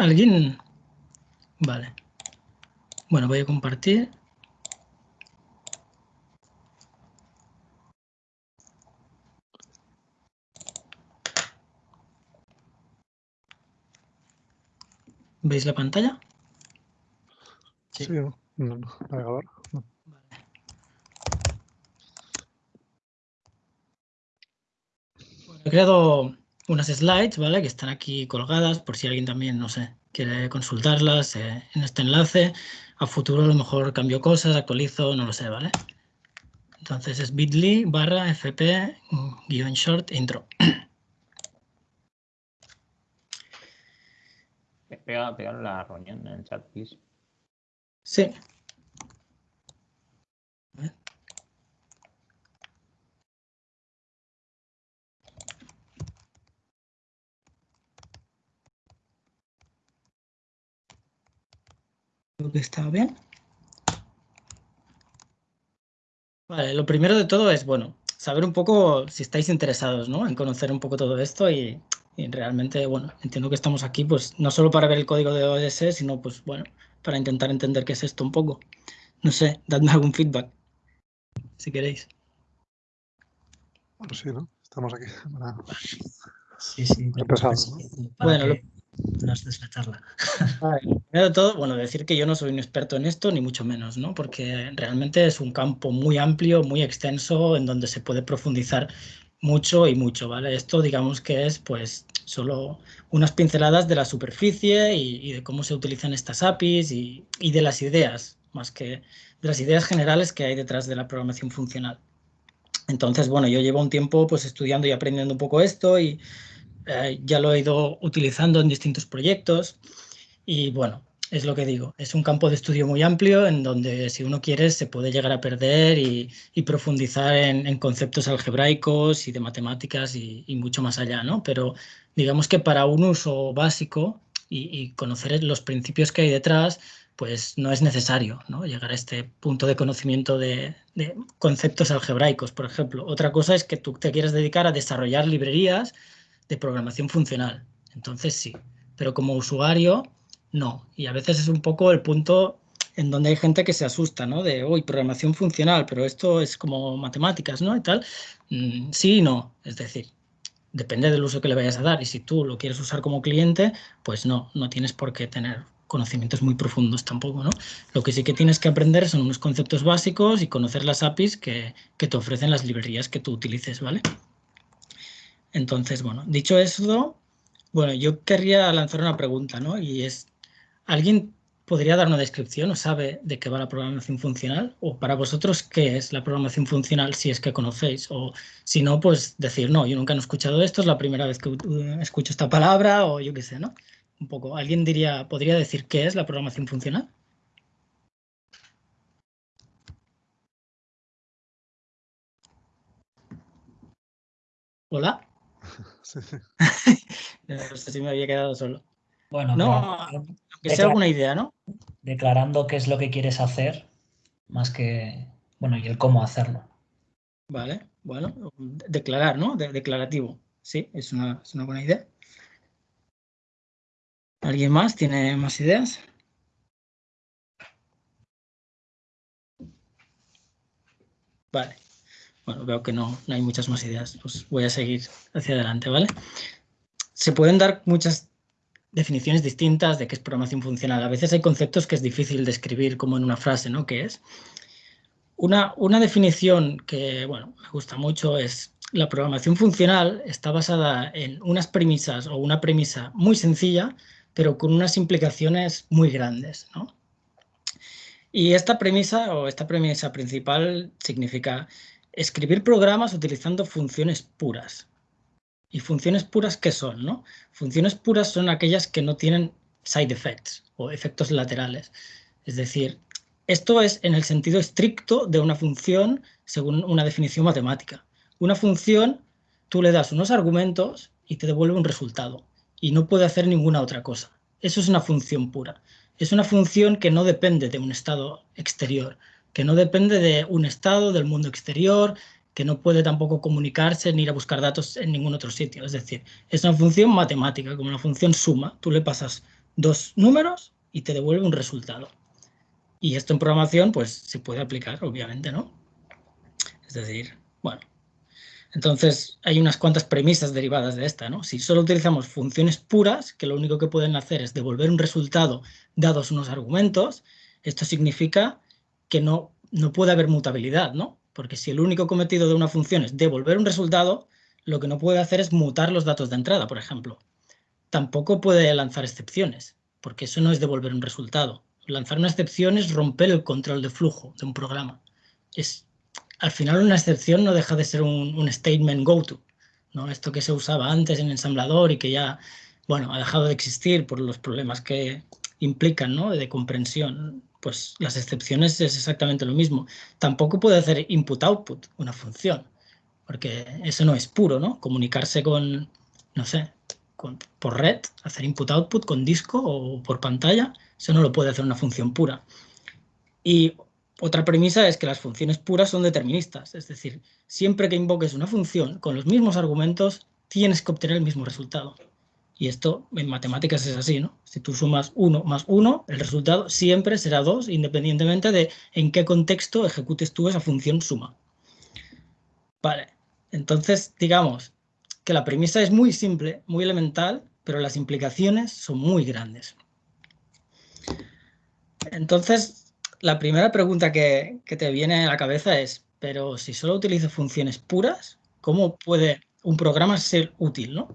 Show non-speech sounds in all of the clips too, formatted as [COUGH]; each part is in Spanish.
¿Alguien? Vale. Bueno, voy a compartir. ¿Veis la pantalla? Sí, sí no, no, no, navegador. No. Vale. Bueno, he creado unas slides, ¿vale? Que están aquí colgadas por si alguien también, no sé, quiere consultarlas eh, en este enlace. A futuro a lo mejor cambio cosas, actualizo, no lo sé, ¿vale? Entonces es bit.ly barra fp guion short intro. Pega, pega la reunión en el chat, please. Sí. Creo que está bien. Vale, lo primero de todo es, bueno, saber un poco si estáis interesados, ¿no? En conocer un poco todo esto y, y realmente, bueno, entiendo que estamos aquí, pues, no solo para ver el código de OS, sino, pues, bueno, para intentar entender qué es esto un poco. No sé, dadme algún feedback, si queréis. Bueno, sí, ¿no? Estamos aquí [LAUGHS] para... Sí, sí. Bueno, lo- nos des la charla. Vale, [LAUGHS] Primero de todo, bueno, decir que yo no soy un experto en esto, ni mucho menos, ¿no? Porque realmente es un campo muy amplio, muy extenso, en donde se puede profundizar mucho y mucho, ¿vale? Esto digamos que es pues solo unas pinceladas de la superficie y, y de cómo se utilizan estas APIs y, y de las ideas, más que de las ideas generales que hay detrás de la programación funcional. Entonces, bueno, yo llevo un tiempo pues estudiando y aprendiendo un poco esto y eh, ya lo he ido utilizando en distintos proyectos y bueno, es lo que digo, es un campo de estudio muy amplio en donde si uno quiere se puede llegar a perder y, profundizar en, conceptos algebraicos y de matemáticas y, mucho más allá, ¿no? Pero digamos que para un uso básico y, conocer los principios que hay detrás, pues no es necesario ¿no? llegar a este punto de conocimiento de, de conceptos algebraicos, por ejemplo. Otra cosa es que tú te quieras dedicar a desarrollar librerías de programación funcional. Entonces sí, pero como usuario no. Y a veces es un poco el punto en donde hay gente que se asusta, ¿no? De, uy, programación funcional, pero esto es como matemáticas, ¿no? Y tal. Mm, sí y no. Es decir, depende del uso que le vayas a dar. Y si tú lo quieres usar como cliente, pues no, no tienes por qué tener conocimientos muy profundos tampoco, ¿no? Lo que sí que tienes que aprender son unos conceptos básicos y conocer las APIs que, que te ofrecen las librerías que tú utilices, ¿vale? Entonces, bueno, dicho eso, bueno, yo querría lanzar una pregunta, ¿no? Y es, ¿alguien podría dar una descripción o sabe de qué va la programación funcional? ¿O para vosotros qué es la programación funcional si es que conocéis? O si no, pues decir, no, yo nunca he escuchado esto, es la primera vez que escucho esta palabra o yo qué sé, ¿no? Un poco, ¿alguien diría, podría decir qué es la programación funcional? ¿Hola? [LAUGHS] No sé si me había quedado solo. Bueno, no, sea alguna idea, ¿no? Declarando qué es lo que quieres hacer, más que, bueno, y el cómo hacerlo. Vale, bueno, declarar, ¿no? De declarativo. Sí, es una, es una buena idea. ¿Alguien más tiene más ideas? Vale. Bueno, veo que no, no hay muchas más ideas. Pues voy a seguir hacia adelante, ¿vale? Se pueden dar muchas definiciones distintas de qué es programación funcional. A veces hay conceptos que es difícil describir como en una frase, ¿no? ¿Qué es? Una, una definición que, bueno, me gusta mucho es la programación funcional está basada en unas premisas o una premisa muy sencilla, pero con unas implicaciones muy grandes, ¿no? Y esta premisa o esta premisa principal significa escribir programas utilizando funciones puras. ¿Y funciones puras qué son? No? Funciones puras son aquellas que no tienen side effects o efectos laterales. Es decir, esto es en el sentido estricto de una función según una definición matemática. Una función, tú le das unos argumentos y te devuelve un resultado y no puede hacer ninguna otra cosa. Eso es una función pura. Es una función que no depende de un estado exterior, que no depende de un estado del mundo exterior, que no puede tampoco comunicarse ni ir a buscar datos en ningún otro sitio. Es decir, es una función matemática, como una función suma. Tú le pasas dos números y te devuelve un resultado. Y esto en programación pues se puede aplicar, obviamente, ¿no? Es decir, bueno, entonces hay unas cuantas premisas derivadas de esta, ¿no? Si solo utilizamos funciones puras, que lo único que pueden hacer es devolver un resultado dados unos argumentos, esto significa que no, no puede haber mutabilidad, ¿no? Porque si el único cometido de una función es devolver un resultado, lo que no puede hacer es mutar los datos de entrada, por ejemplo. Tampoco puede lanzar excepciones, porque eso no es devolver un resultado. Lanzar una excepción es romper el control de flujo de un programa. Es, al final una excepción no deja de ser un, statement go-to, ¿no? Esto que se usaba antes en ensamblador y que ya, bueno, ha dejado de existir por los problemas que implican, ¿no? De comprensión. Pues las excepciones es exactamente lo mismo. Tampoco puede hacer input-output una función, porque eso no es puro, ¿no? Comunicarse con, no sé, por red, hacer input-output con disco o por pantalla, eso no lo puede hacer una función pura. Y otra premisa es que las funciones puras son deterministas, es decir, siempre que invoques una función con los mismos argumentos, tienes que obtener el mismo resultado. Y esto en matemáticas es así, ¿no? Si tú sumas 1 más 1, el resultado siempre será 2, independientemente de en qué contexto ejecutes tú esa función suma. Vale, entonces, digamos, que la premisa es muy simple, muy elemental, pero las implicaciones son muy grandes. Entonces, la primera pregunta que, te viene a la cabeza es, pero si solo utilizo funciones puras, ¿cómo puede un programa ser útil? ¿no?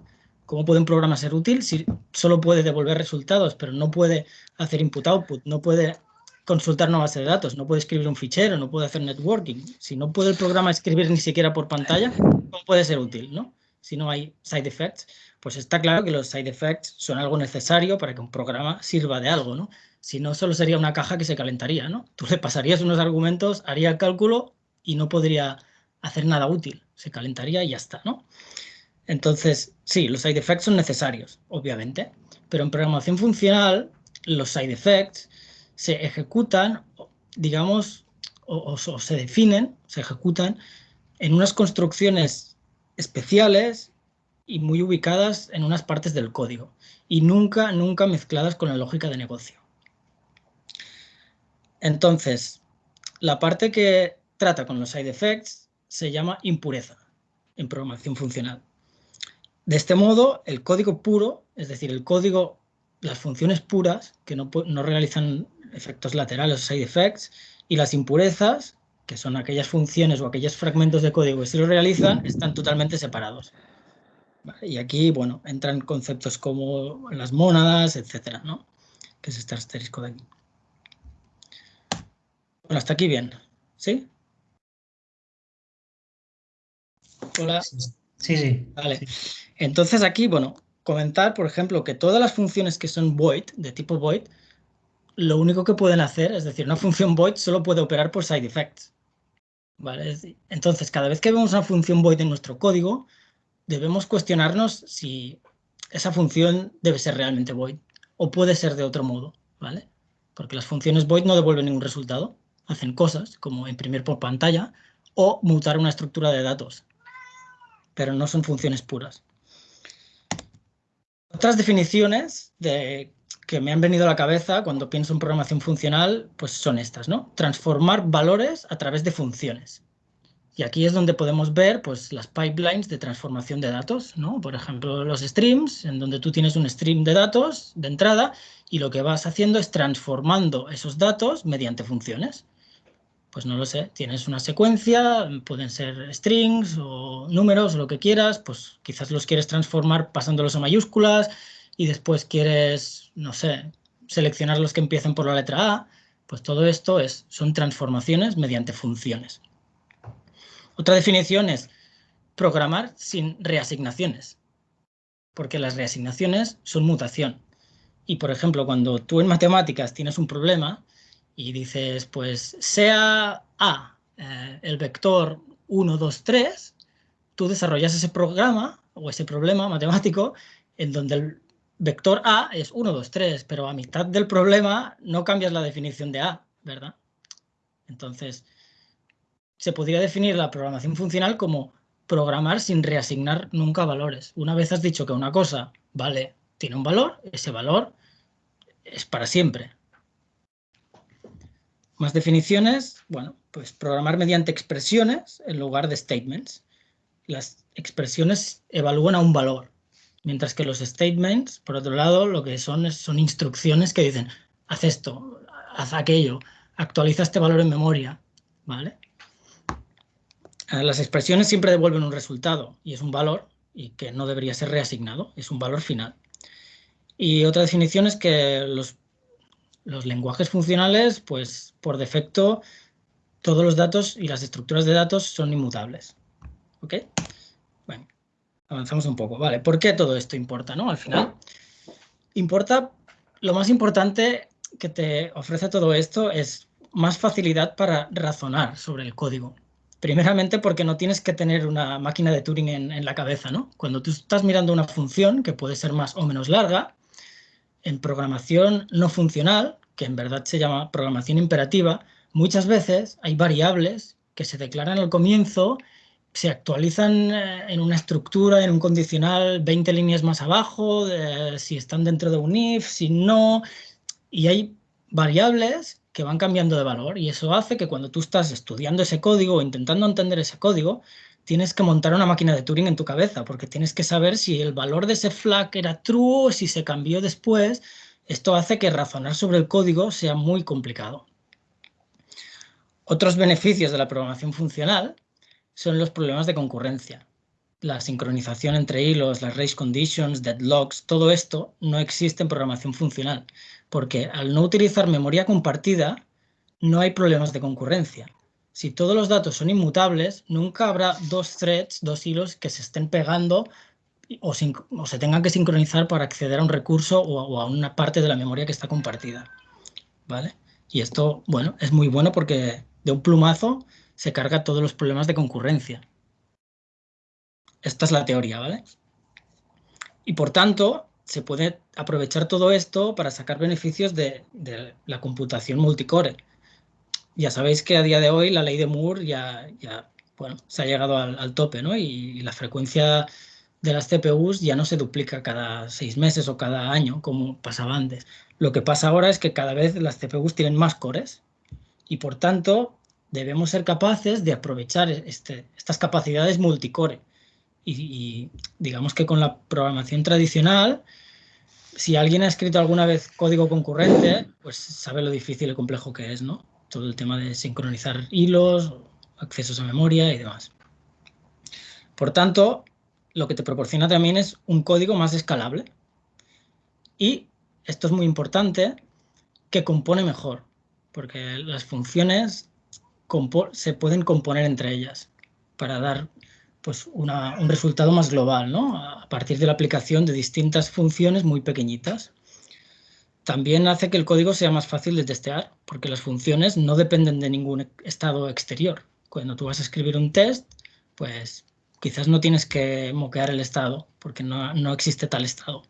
¿Cómo puede un programa ser útil si solo puede devolver resultados, pero no puede hacer input-output, no puede consultar una base de datos, no puede escribir un fichero, no puede hacer networking? Si no puede el programa escribir ni siquiera por pantalla, ¿cómo puede ser útil? ¿no? si no hay side effects, pues está claro que los side effects son algo necesario para que un programa sirva de algo, ¿no? Si no, solo sería una caja que se calentaría, ¿no? Tú le pasarías unos argumentos, haría el cálculo y no podría hacer nada útil. Se calentaría y ya está, ¿no? Entonces, sí, los side effects son necesarios, obviamente, pero en programación funcional los side effects se ejecutan, digamos, o se definen, se ejecutan en unas construcciones especiales y muy ubicadas en unas partes del código y nunca, nunca mezcladas con la lógica de negocio. Entonces, la parte que trata con los side effects se llama impureza en programación funcional. De este modo, el código puro, es decir, el código, las funciones puras, que no, realizan efectos laterales o side effects, y las impurezas, que son aquellas funciones o aquellos fragmentos de código que si lo realizan, están totalmente separados. Y aquí, bueno, entran conceptos como las mónadas, etcétera, ¿no? Que es este asterisco de aquí. Bueno, hasta aquí bien. ¿Sí? Hola. Sí, sí. Vale. Entonces aquí, bueno, comentar, por ejemplo, que todas las funciones que son void, de tipo void, lo único que pueden hacer, es decir, una función void solo puede operar por side effects. ¿vale? Entonces, cada vez que vemos una función void en nuestro código, debemos cuestionarnos si esa función debe ser realmente void o puede ser de otro modo, ¿vale? Porque las funciones void no devuelven ningún resultado, hacen cosas como imprimir por pantalla o mutar una estructura de datos, pero no son funciones puras. Otras definiciones de que me han venido a la cabeza cuando pienso en programación funcional, pues son estas, ¿no? Transformar valores a través de funciones. Y aquí es donde podemos ver pues, las pipelines de transformación de datos, ¿no? Por ejemplo, los streams, en donde tú tienes un stream de datos de entrada y lo que vas haciendo es transformando esos datos mediante funciones. Pues no lo sé, tienes una secuencia, pueden ser strings o números, lo que quieras, pues quizás los quieres transformar pasándolos a mayúsculas, y después quieres, no sé, seleccionar los que empiecen por la letra A, pues todo esto es, son transformaciones mediante funciones. Otra definición es programar sin reasignaciones, porque las reasignaciones son mutación. Y, por ejemplo, cuando tú en matemáticas tienes un problema y dices, pues, sea A eh, el vector 1, 2, 3, tú desarrollas ese programa o ese problema matemático en donde el vector A es 1, 2, 3, pero a mitad del problema no cambias la definición de A, ¿verdad? Entonces, se podría definir la programación funcional como programar sin reasignar nunca valores. Una vez has dicho que una cosa vale, tiene un valor, ese valor es para siempre. Más definiciones, bueno, pues programar mediante expresiones en lugar de statements. Las expresiones evalúan a un valor, mientras que los statements, por otro lado, lo que son son instrucciones que dicen, haz esto, haz aquello, actualiza este valor en memoria, ¿vale? Ah, las expresiones siempre devuelven un resultado y es un valor y que no debería ser reasignado, es un valor final. Y otra definición es que los, los lenguajes funcionales, pues por defecto, todos los datos y las estructuras de datos son inmutables. ¿Ok? Bueno, avanzamos un poco. Vale, ¿por qué todo esto importa, no? Al final, importa, lo más importante que te ofrece todo esto es más facilidad para razonar sobre el código. Primeramente porque no tienes que tener una máquina de Turing en, la cabeza, ¿no? Cuando tú estás mirando una función, que puede ser más o menos larga, en programación no funcional, que en verdad se llama programación imperativa, muchas veces hay variables que se declaran al comienzo, se actualizan eh, en una estructura, en un condicional 20 líneas más abajo, si están dentro de un if, si no, y hay variables que van cambiando de valor y eso hace que cuando tú estás estudiando ese código o intentando entender ese código, tienes que montar una máquina de Turing en tu cabeza porque tienes que saber si el valor de ese flag era true o si se cambió después. Esto hace que razonar sobre el código sea muy complicado. Otros beneficios de la programación funcional son los problemas de concurrencia. La sincronización entre hilos, las race conditions, deadlocks, todo esto no existe en programación funcional porque al no utilizar memoria compartida no hay problemas de concurrencia. Si todos los datos son inmutables, nunca habrá dos threads, dos hilos que se estén pegando o, se tengan que sincronizar para acceder a un recurso o, a una parte de la memoria que está compartida. ¿Vale? Y esto, bueno, es muy bueno porque de un plumazo se carga todos los problemas de concurrencia. Esta es la teoría, ¿vale? Y por tanto, se puede aprovechar todo esto para sacar beneficios de, la computación multicore. Ya sabéis que a día de hoy la ley de Moore ya, ya bueno, se ha llegado al, tope, ¿no? Y, la frecuencia de las CPUs ya no se duplica cada seis meses o cada año, como pasaba antes. Lo que pasa ahora es que cada vez las CPUs tienen más cores y, por tanto, debemos ser capaces de aprovechar este, estas capacidades multicore y, digamos que con la programación tradicional, si alguien ha escrito alguna vez código concurrente, pues sabe lo difícil y complejo que es, ¿no? Todo el tema de sincronizar hilos, accesos a memoria y demás. Por tanto, lo que te proporciona también es un código más escalable. Y, esto es muy importante, que compone mejor, porque las funciones se pueden componer entre ellas para dar pues un resultado más global, ¿no? a partir de la aplicación de distintas funciones muy pequeñitas. También hace que el código sea más fácil de testear, porque las funciones no dependen de ningún estado exterior. Cuando tú vas a escribir un test, pues quizás no tienes que moquear el estado, porque no, existe tal estado.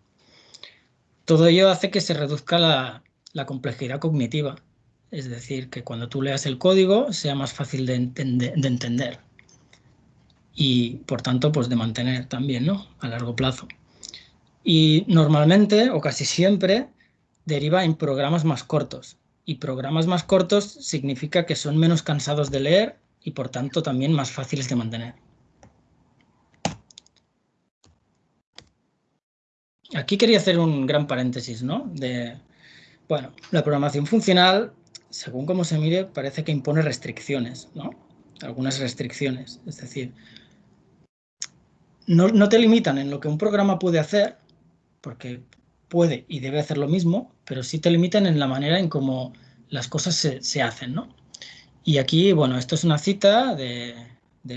Todo ello hace que se reduzca la, complejidad cognitiva, es decir, que cuando tú leas el código sea más fácil de entender y por tanto pues de mantener también ¿no? a largo plazo. Y normalmente o casi siempre deriva en programas más cortos y programas más cortos significa que son menos cansados de leer y por tanto también más fáciles de mantener. Aquí quería hacer un gran paréntesis, ¿no? De, bueno, la programación funcional, según como se mire, parece que impone restricciones, ¿no? Algunas restricciones, es decir, no, te limitan en lo que un programa puede hacer, porque puede y debe hacer lo mismo, pero sí te limitan en la manera en cómo las cosas se, hacen, ¿no? Y aquí, bueno, esto es una cita de,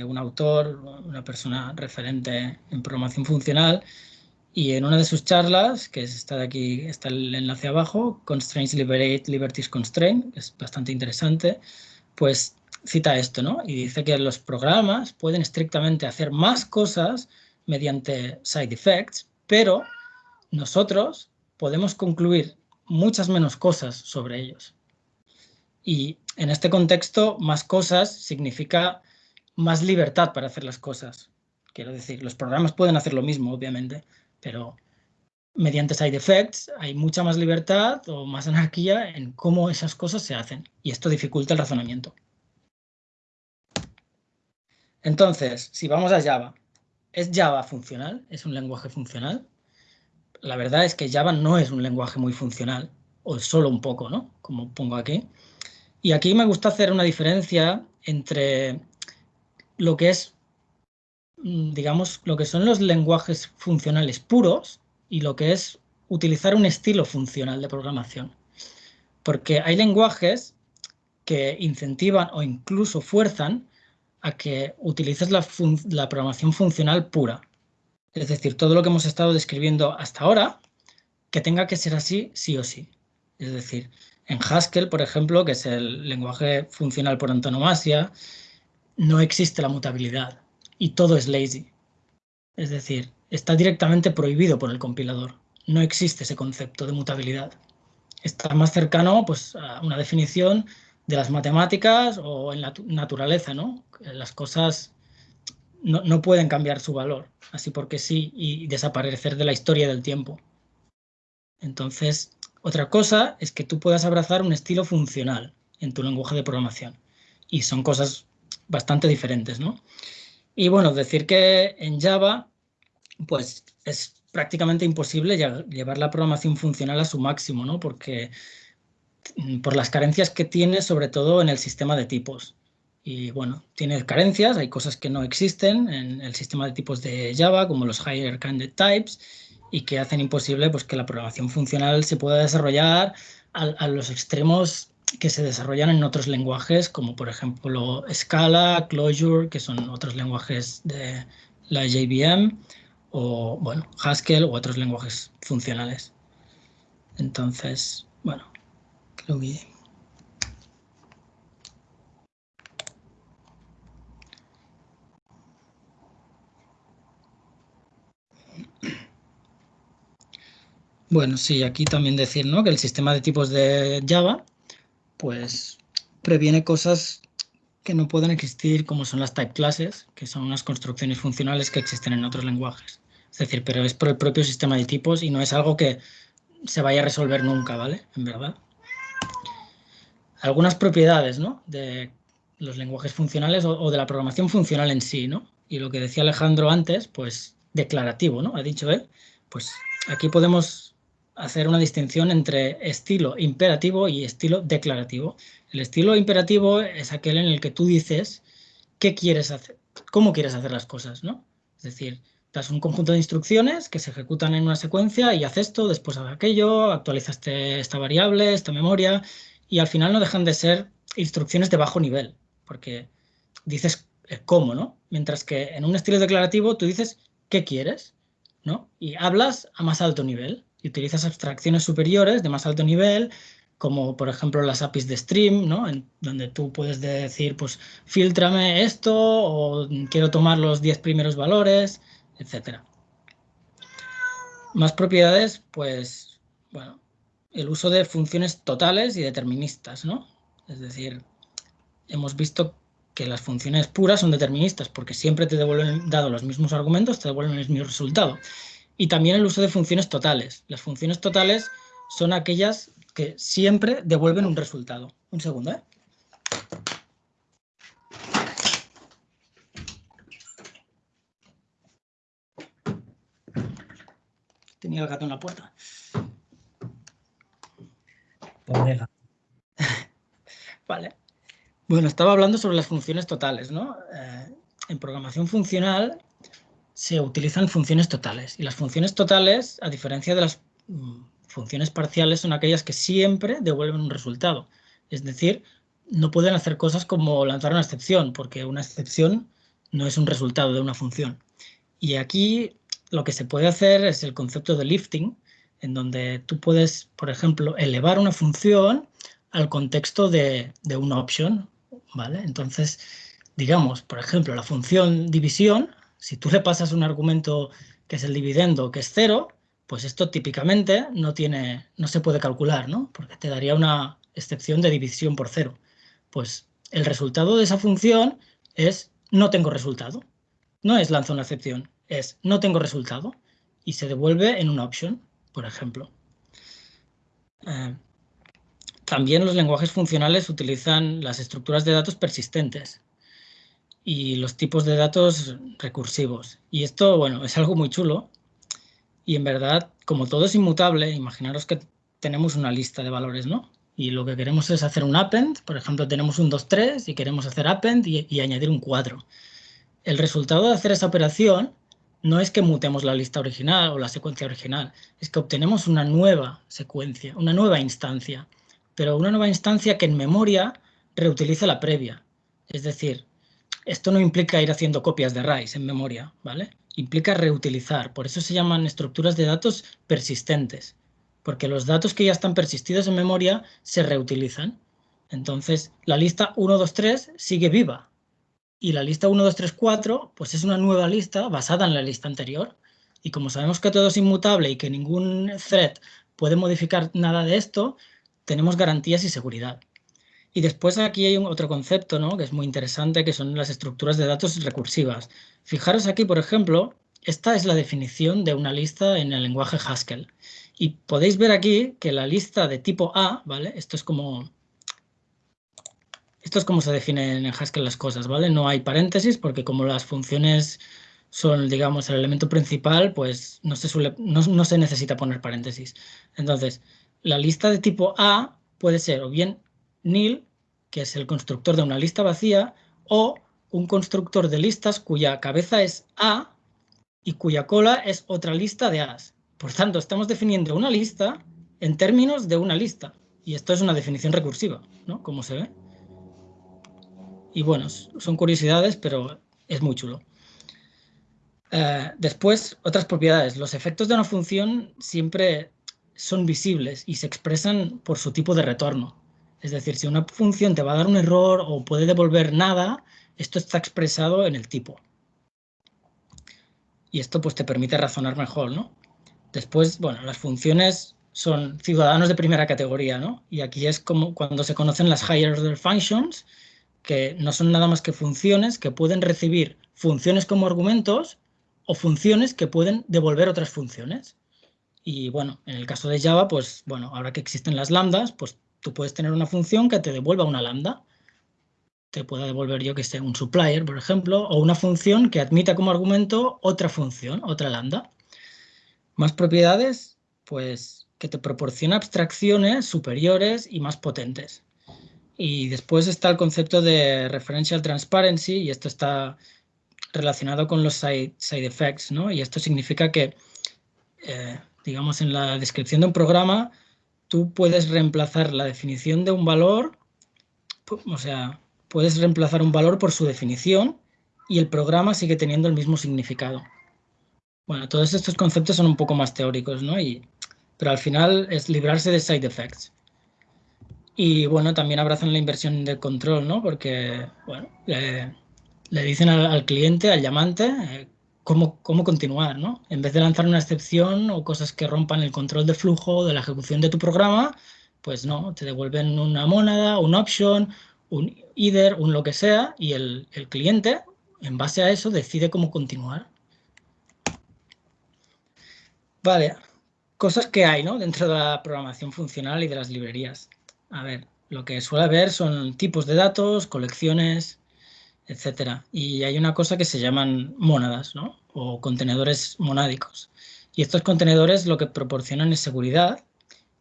un autor, una persona referente en programación funcional, y en una de sus charlas, que está de aquí, está el enlace abajo, Constraints Liberate, Liberties Constraint, que es bastante interesante, pues cita esto, ¿no? Y dice que los programas pueden estrictamente hacer más cosas mediante side effects, pero nosotros podemos concluir muchas menos cosas sobre ellos. Y en este contexto, más cosas significa más libertad para hacer las cosas. Quiero decir, los programas pueden hacer lo mismo, obviamente, pero mediante side effects hay mucha más libertad o más anarquía en cómo esas cosas se hacen y esto dificulta el razonamiento. Entonces, si vamos a Java, ¿es Java funcional? ¿Es un lenguaje funcional? La verdad es que Java no es un lenguaje muy funcional, o solo un poco, ¿no? Como pongo aquí. Y aquí me gusta hacer una diferencia entre lo que es, mm, digamos, lo que son los lenguajes funcionales puros y lo que es utilizar un estilo funcional de programación. Porque hay lenguajes que incentivan o incluso fuerzan a que utilices la, programación funcional pura. Es decir, todo lo que hemos estado describiendo hasta ahora, que tenga que ser así sí o sí. Es decir, en Haskell, por ejemplo, que es el lenguaje funcional por antonomasia, no existe la mutabilidad y todo es lazy. Es decir, está directamente prohibido por el compilador. No existe ese concepto de mutabilidad. Está más cercano pues, a una definición de las matemáticas o en la naturaleza, ¿no? Las cosas no, pueden cambiar su valor, así porque sí, y desaparecer de la historia del tiempo. Entonces, otra cosa es que tú puedas abrazar un estilo funcional en tu lenguaje de programación. Y son cosas bastante diferentes, ¿no? Y bueno, decir que en Java, pues es prácticamente imposible llevar la programación funcional a su máximo, ¿no? Porque Mm, por las carencias que tiene, sobre todo en el sistema de tipos. Y bueno, tiene carencias, hay cosas que no existen en el sistema de tipos de Java, como los higher candidate types, y que hacen imposible pues, que la programación funcional se pueda desarrollar a, los extremos que se desarrollan en otros lenguajes, como por ejemplo Scala, Clojure, que son otros lenguajes de la JVM, o bueno, Haskell u otros lenguajes funcionales. Entonces, bueno, bueno, sí, aquí también decir ¿no? que el sistema de tipos de Java pues previene cosas que no pueden existir como son las type classes, que son unas construcciones funcionales que existen en otros lenguajes. Es decir, pero es por el propio sistema de tipos y no es algo que se vaya a resolver nunca, ¿vale? En verdad algunas propiedades ¿no? de los lenguajes funcionales o, de la programación funcional en sí, ¿no? Y lo que decía Alejandro antes, pues declarativo, ¿no? Ha dicho él, pues aquí podemos hacer una distinción entre estilo imperativo y estilo declarativo. El estilo imperativo es aquel en el que tú dices qué quieres hacer, cómo quieres hacer las cosas, ¿no? Es decir, das un conjunto de instrucciones que se ejecutan en una secuencia y haz esto, después haz aquello, actualizas esta variable, esta memoria, y al final no dejan de ser instrucciones de bajo nivel, porque dices cómo, ¿no? Mientras que en un estilo declarativo tú dices qué quieres, ¿no? Y hablas a más alto nivel y utilizas abstracciones superiores de más alto nivel, como por ejemplo las APIs de Stream, ¿no? En donde tú puedes decir, pues, filtrame esto o quiero tomar los 10 primeros valores, etcétera. Más propiedades, pues, bueno, el uso de funciones totales y deterministas, ¿no? Es decir, hemos visto que las funciones puras son deterministas porque siempre te devuelven, dado los mismos argumentos, te devuelven el mismo resultado. Y también el uso de funciones totales. Las funciones totales son aquellas que siempre devuelven un resultado. Un segundo, ¿eh? Tenía el gato en la puerta. [LAUGHS] vale. Bueno, estaba hablando sobre las funciones totales, ¿no? Eh, en programación funcional se utilizan funciones totales y las funciones totales, a diferencia de las mm, funciones parciales, son aquellas que siempre devuelven un resultado. Es decir, no pueden hacer cosas como lanzar una excepción, porque una excepción no es un resultado de una función. Y aquí lo que se puede hacer es el concepto de lifting, en donde tú puedes, por ejemplo, elevar una función al contexto de, una opción, ¿vale? Entonces, digamos, por ejemplo, la función división, si tú le pasas un argumento que es el dividendo, que es cero, pues esto típicamente no, tiene, no se puede calcular, ¿no? Porque te daría una excepción de división por cero. Pues el resultado de esa función es no tengo resultado. No es lanza una excepción, es no tengo resultado y se devuelve en una opción por ejemplo. Eh, también los lenguajes funcionales utilizan las estructuras de datos persistentes y los tipos de datos recursivos. Y esto, bueno, es algo muy chulo. Y en verdad, como todo es inmutable, imaginaros que tenemos una lista de valores, ¿no? Y lo que queremos es hacer un append, por ejemplo, tenemos un 2, 3 y queremos hacer append y, añadir un 4. El resultado de hacer esa operación no es que mutemos la lista original o la secuencia original, es que obtenemos una nueva secuencia, una nueva instancia pero una nueva instancia que en memoria reutiliza la previa. Es decir, esto no implica ir haciendo copias de raíz en memoria, ¿vale? Implica reutilizar, por eso se llaman estructuras de datos persistentes, porque los datos que ya están persistidos en memoria se reutilizan. Entonces, la lista 1, 2, 3 sigue viva, y la lista 1, 2, 3, 4, pues es una nueva lista basada en la lista anterior. Y como sabemos que todo es inmutable y que ningún thread puede modificar nada de esto, tenemos garantías y seguridad. Y después aquí hay otro concepto ¿no? que es muy interesante, que son las estructuras de datos recursivas. Fijaros aquí, por ejemplo, esta es la definición de una lista en el lenguaje Haskell. Y podéis ver aquí que la lista de tipo A, ¿vale? Esto es como... Esto es como se definen en Haskell las cosas, ¿vale? No hay paréntesis porque como las funciones son, digamos, el elemento principal, pues no se, suele, no se necesita poner paréntesis. Entonces, la lista de tipo A puede ser o bien nil, que es el constructor de una lista vacía, o un constructor de listas cuya cabeza es A y cuya cola es otra lista de A's. Por tanto, estamos definiendo una lista en términos de una lista. Y esto es una definición recursiva, ¿no? Como se ve. Y bueno, son curiosidades, pero es muy chulo. Eh, después, otras propiedades. Los efectos de una función siempre son visibles y se expresan por su tipo de retorno. Es decir, si una función te va a dar un error o puede devolver nada, esto está expresado en el tipo. Y esto pues te permite razonar mejor, ¿no? Después, bueno, las funciones son ciudadanos de primera categoría, ¿no? Y aquí es como cuando se conocen las higher order functions, que no son nada más que funciones que pueden recibir funciones como argumentos o funciones que pueden devolver otras funciones. Y bueno, en el caso de Java, pues bueno, ahora que existen las lambdas, pues tú puedes tener una función que te devuelva una lambda. Te pueda devolver, yo que sé, un supplier, por ejemplo, o una función que admita como argumento otra función, otra lambda. Más propiedades, pues que te proporciona abstracciones superiores y más potentes. Y después está el concepto de referential transparency, y esto está relacionado con los side, effects, ¿no? Y esto significa que eh, digamos, en la descripción de un programa, tú puedes reemplazar la definición de un valor, o sea, puedes reemplazar un valor por su definición y el programa sigue teniendo el mismo significado. Bueno, todos estos conceptos son un poco más teóricos, ¿no? Y, pero al final es librarse de side effects. Y bueno, también abrazan la inversión de control, ¿no? Porque, bueno, le, dicen al, cliente, al llamante, eh, cómo, continuar, ¿no? En vez de lanzar una excepción o cosas que rompan el control de flujo de la ejecución de tu programa, pues no, te devuelven una mónada, un option, un either, un lo que sea, y el, el cliente, en base a eso, decide cómo continuar. Vale, cosas que hay ¿no? dentro de la programación funcional y de las librerías. A ver, lo que suele haber son tipos de datos, colecciones, etcétera. Y hay una cosa que se llaman mónadas, ¿no? O contenedores monádicos. Y estos contenedores lo que proporcionan es seguridad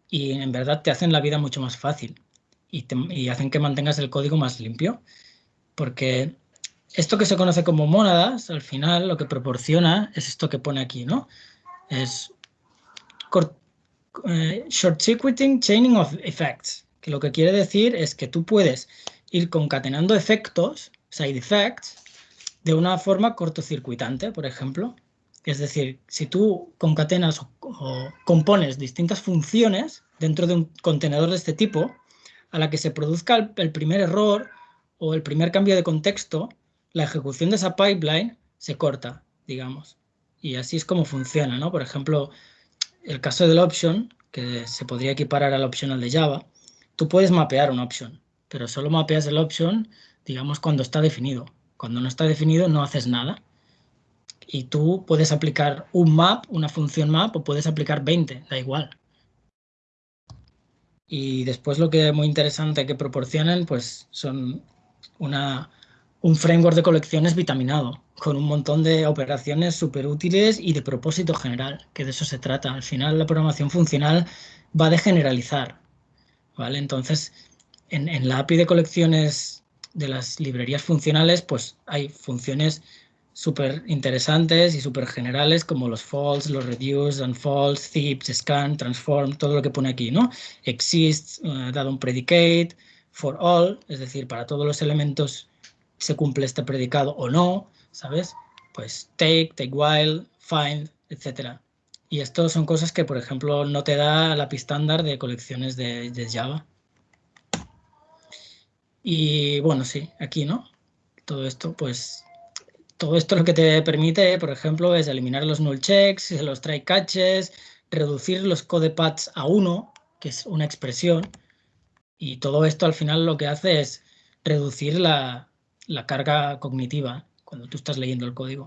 y en verdad te hacen la vida mucho más fácil y, y hacen que mantengas el código más limpio. Porque esto que se conoce como mónadas, al final lo que proporciona es esto que pone aquí, ¿no? Es eh, short circuiting chaining of effects, que lo que quiere decir es que tú puedes ir concatenando efectos side effects de una forma cortocircuitante, por ejemplo. Es decir, si tú concatenas o, compones distintas funciones dentro de un contenedor de este tipo, a la que se produzca el, primer error o el primer cambio de contexto, la ejecución de esa pipeline se corta, digamos. Y así es como funciona, ¿no? Por ejemplo, el caso del option, que se podría equiparar al optional de Java, tú puedes mapear un option, pero solo mapeas el option digamos, cuando está definido. Cuando no está definido no haces nada. Y tú puedes aplicar un map, una función map, o puedes aplicar 20, da igual. Y después lo que es muy interesante que proporcionan, pues son una, un framework de colecciones vitaminado, con un montón de operaciones súper útiles y de propósito general, que de eso se trata. Al final la programación funcional va de generalizar, ¿vale? Entonces, en, en la API de colecciones de las librerías funcionales, pues hay funciones súper interesantes y súper generales como los false, los reduce, unfalse, zips, scan, transform, todo lo que pone aquí, ¿no? Exist, uh, dado un predicate, for all, es decir, para todos los elementos se cumple este predicado o no, ¿sabes? Pues take, take while, find, etc. Y esto son cosas que, por ejemplo, no te da la API estándar de colecciones de, de Java. Y bueno, sí, aquí, ¿no? Todo esto, pues todo esto lo que te permite, por ejemplo, es eliminar los null checks, los try catches, reducir los code paths a uno, que es una expresión, y todo esto al final lo que hace es reducir la, la carga cognitiva cuando tú estás leyendo el código.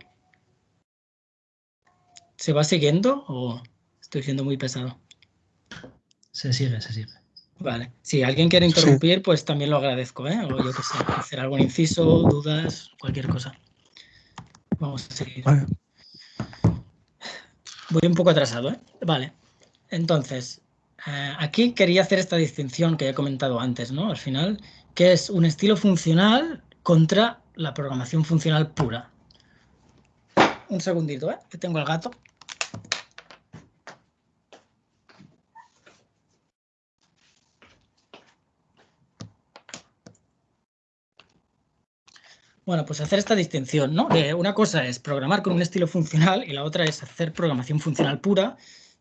¿Se va siguiendo o estoy siendo muy pesado? Se sigue, se sigue. Vale. Si alguien quiere interrumpir, sí. pues también lo agradezco, ¿eh? O yo que sé, hacer algún inciso, dudas, cualquier cosa. Vamos a seguir. Vale. Voy un poco atrasado, ¿eh? Vale. Entonces, eh, aquí quería hacer esta distinción que he comentado antes, ¿no? Al final, que es un estilo funcional contra la programación funcional pura. Un segundito, ¿eh? Que tengo el gato. Bueno, pues hacer esta distinción, ¿no? Que una cosa es programar con un estilo funcional y la otra es hacer programación funcional pura,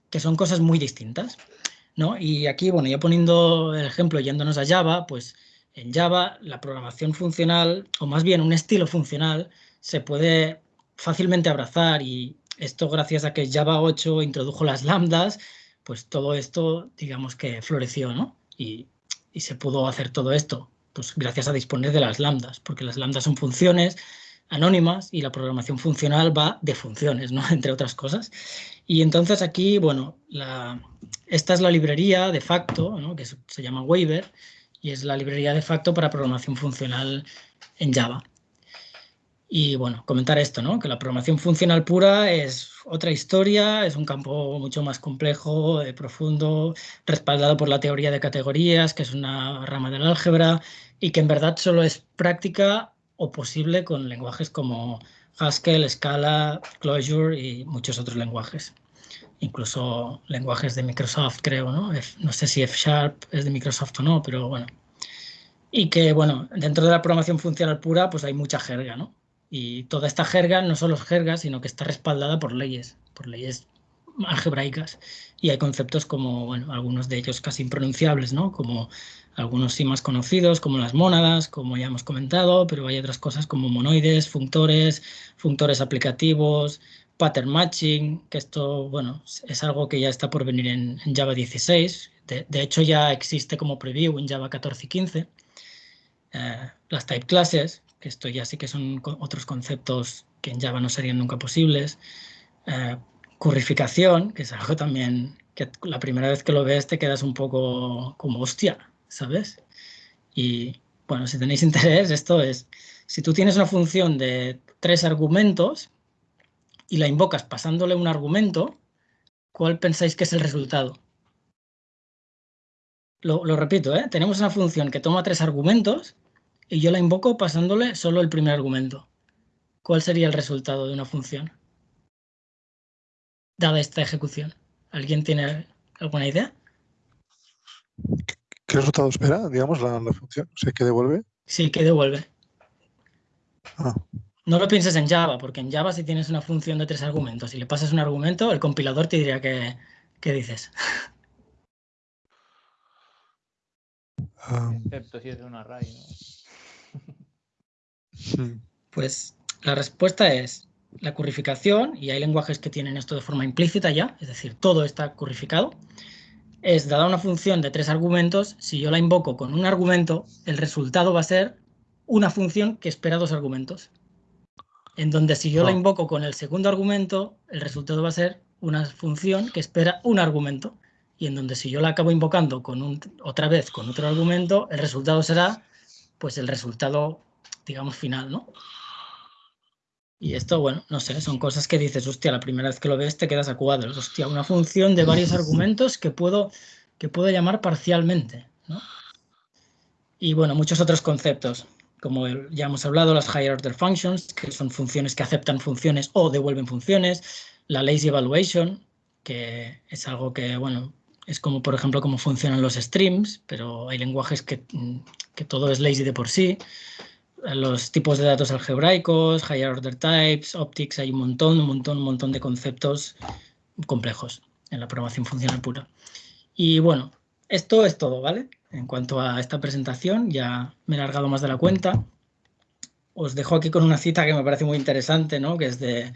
que son cosas muy distintas, ¿no? Y aquí, bueno, ya poniendo el ejemplo yéndonos a Java, pues en Java la programación funcional, o más bien un estilo funcional, se puede fácilmente abrazar y esto gracias a que Java 8 introdujo las lambdas, pues todo esto, digamos que floreció, ¿no? Y, y se pudo hacer todo esto pues gracias a disponer de las lambdas, porque las lambdas son funciones anónimas y la programación funcional va de funciones, ¿no? [LAUGHS] entre otras cosas. Y entonces aquí, bueno, la, esta es la librería de facto, ¿no? que se llama Waiver, y es la librería de facto para programación funcional en Java. Y bueno, comentar esto, ¿no? que la programación funcional pura es otra historia, es un campo mucho más complejo, eh, profundo, respaldado por la teoría de categorías, que es una rama del álgebra, y que en verdad solo es práctica o posible con lenguajes como Haskell, Scala, Clojure y muchos otros lenguajes. Incluso lenguajes de Microsoft, creo, ¿no? No sé si F Sharp es de Microsoft o no, pero bueno. Y que, bueno, dentro de la programación funcional pura, pues hay mucha jerga, ¿no? Y toda esta jerga no solo es jerga, sino que está respaldada por leyes, por leyes algebraicas. Y hay conceptos como, bueno, algunos de ellos casi impronunciables, ¿no? Como algunos sí más conocidos, como las mónadas, como ya hemos comentado, pero hay otras cosas como monoides, functores, functores aplicativos, pattern matching, que esto, bueno, es algo que ya está por venir en, Java 16. De, de, hecho, ya existe como preview en Java 14 y 15. Eh, las type classes, que esto ya sí que son otros conceptos que en Java no serían nunca posibles. Eh, currificación, que es algo también que la primera vez que lo ves te quedas un poco como hostia, ¿sabes? Y bueno, si tenéis [LAUGHS] interés, esto es, si tú tienes una función de tres argumentos y la invocas pasándole un argumento, ¿cuál pensáis que es el resultado? Lo, lo repito, ¿eh? tenemos una función que toma tres argumentos y yo la invoco pasándole solo el primer argumento. ¿Cuál sería el resultado de una función? Dada esta ejecución. ¿Alguien tiene alguna idea? ¿Qué resultado espera, digamos, la, la función? O sea, ¿qué devuelve? Sí, ¿qué devuelve? Ah. No lo pienses en Java, porque en Java si tienes una función de tres argumentos y le pasas un argumento, el compilador te diría que, ¿qué dices? Um, Excepto si es un array, ¿no? Pues la respuesta es la currificación, y hay lenguajes que tienen esto de forma implícita ya, es decir, todo está currificado, es dada una función de tres argumentos, si yo la invoco con un argumento, el resultado va a ser una función que espera dos argumentos. en donde si yo la Ah. invoco con el segundo argumento, el resultado va a ser una función que espera un argumento. Y en donde si yo la acabo invocando con un, otra vez con otro argumento, el resultado será pues el resultado, digamos, final, ¿no? Y esto, bueno, no sé, son cosas que dices, hostia, la primera vez que lo ves te quedas a cuadros. Hostia, una función de varios argumentos que puedo, que puedo llamar parcialmente, ¿no? Y bueno, muchos otros conceptos, como ya hemos hablado, las higher order functions, que son funciones que aceptan funciones o devuelven funciones, la lazy evaluation, que es algo que, bueno, es como, por ejemplo, cómo funcionan los streams, pero hay lenguajes que, que todo es lazy de por sí. Los tipos de datos algebraicos, higher order types, optics, hay un montón, un montón, un montón de conceptos complejos en la programación funcional pura. Y bueno, esto es todo, ¿vale? En cuanto a esta presentación, ya me he largado más de la cuenta. Os dejo aquí con una cita que me parece muy interesante, ¿no? Que es de,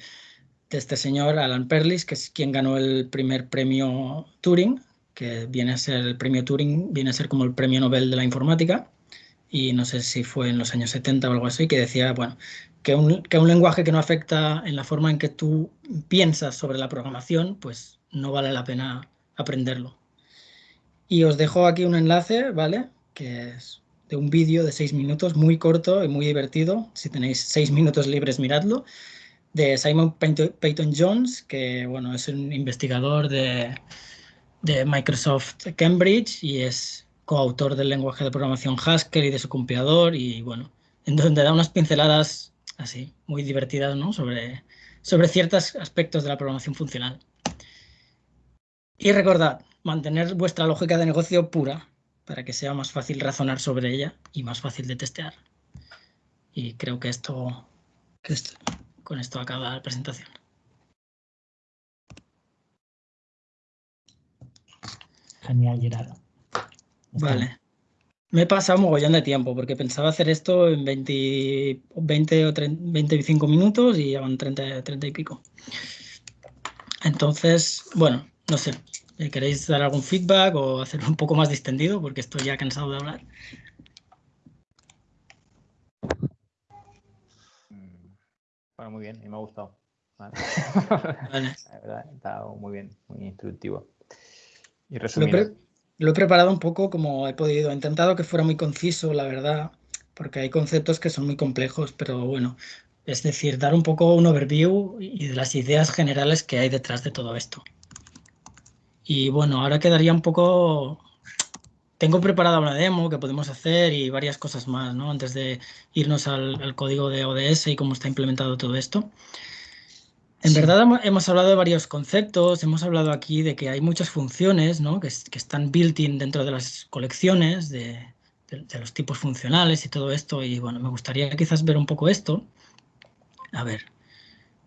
de este señor Alan Perlis, que es quien ganó el primer premio Turing, que viene a ser el premio Turing, viene a ser como el premio Nobel de la informática, y no sé si fue en los años 70 o algo así, que decía, bueno, que un, que un lenguaje que no afecta en la forma en que tú piensas sobre la programación, pues no vale la pena aprenderlo. Y os dejo aquí un enlace, ¿vale? Que es de un vídeo de seis minutos, muy corto y muy divertido. Si tenéis seis minutos libres, miradlo. De Simon Peyton Jones, que bueno, es un investigador de, de Microsoft Cambridge y es coautor del lenguaje de programación Haskell y de su compilador. Y bueno, en donde da unas pinceladas así, muy divertidas, ¿no? Sobre, sobre ciertos aspectos de la programación funcional. Y recordad, mantener vuestra lógica de negocio pura para que sea más fácil razonar sobre ella y más fácil de testear. Y creo que esto, que esto con esto acaba la presentación. Genial, Gerardo. Vale. Me he pasado un mogollón de tiempo porque pensaba hacer esto en 20, 20 o 30, 25 minutos y ya van 30, 30 y pico. Entonces, bueno, no sé. ¿Queréis dar algún feedback o hacerlo un poco más distendido? Porque estoy ya cansado de hablar. Bueno, muy bien, y me ha gustado. Vale. [LAUGHS] Vale. La verdad, está muy bien, muy instructivo. Y resumido. Lo he preparado un poco como he podido. He intentado que fuera muy conciso, la verdad, porque hay conceptos que son muy complejos, pero bueno, es decir, dar un poco un overview y de las ideas generales que hay detrás de todo esto. Y bueno, ahora quedaría un poco... Tengo preparada una demo que podemos hacer y varias cosas más, ¿no? Antes de irnos al, al código de ODS y cómo está implementado todo esto. En Sí. verdad hemo- hemos hablado de varios conceptos, hemos hablado aquí de que hay muchas funciones ¿no? que, es- que están built-in dentro de las colecciones, de, de- de los tipos funcionales y todo esto. Y bueno, me gustaría quizás ver un poco esto. A ver.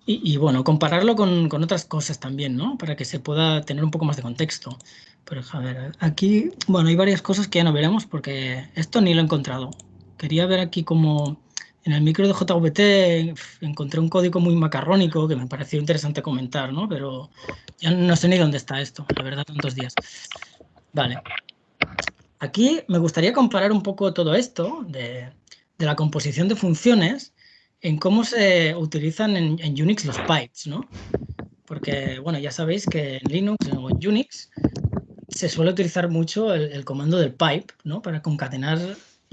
Y, y, bueno, compararlo con, con otras cosas también, ¿no? Para que se pueda tener un poco más de contexto. Pero a ver, aquí, bueno, hay varias cosas que ya no veremos porque esto ni lo he encontrado. Quería ver aquí como en el micro de JVT encontré un código muy macarrónico que me pareció interesante comentar, ¿no? Pero ya no sé ni dónde está esto, la verdad, tantos días. Vale. Aquí me gustaría comparar un poco todo esto de, la composición de funciones en cómo se utilizan en, Unix los pipes, ¿no? Porque, bueno, ya sabéis que en Linux o en Unix se suele utilizar mucho el comando del pipe, ¿no? Para concatenar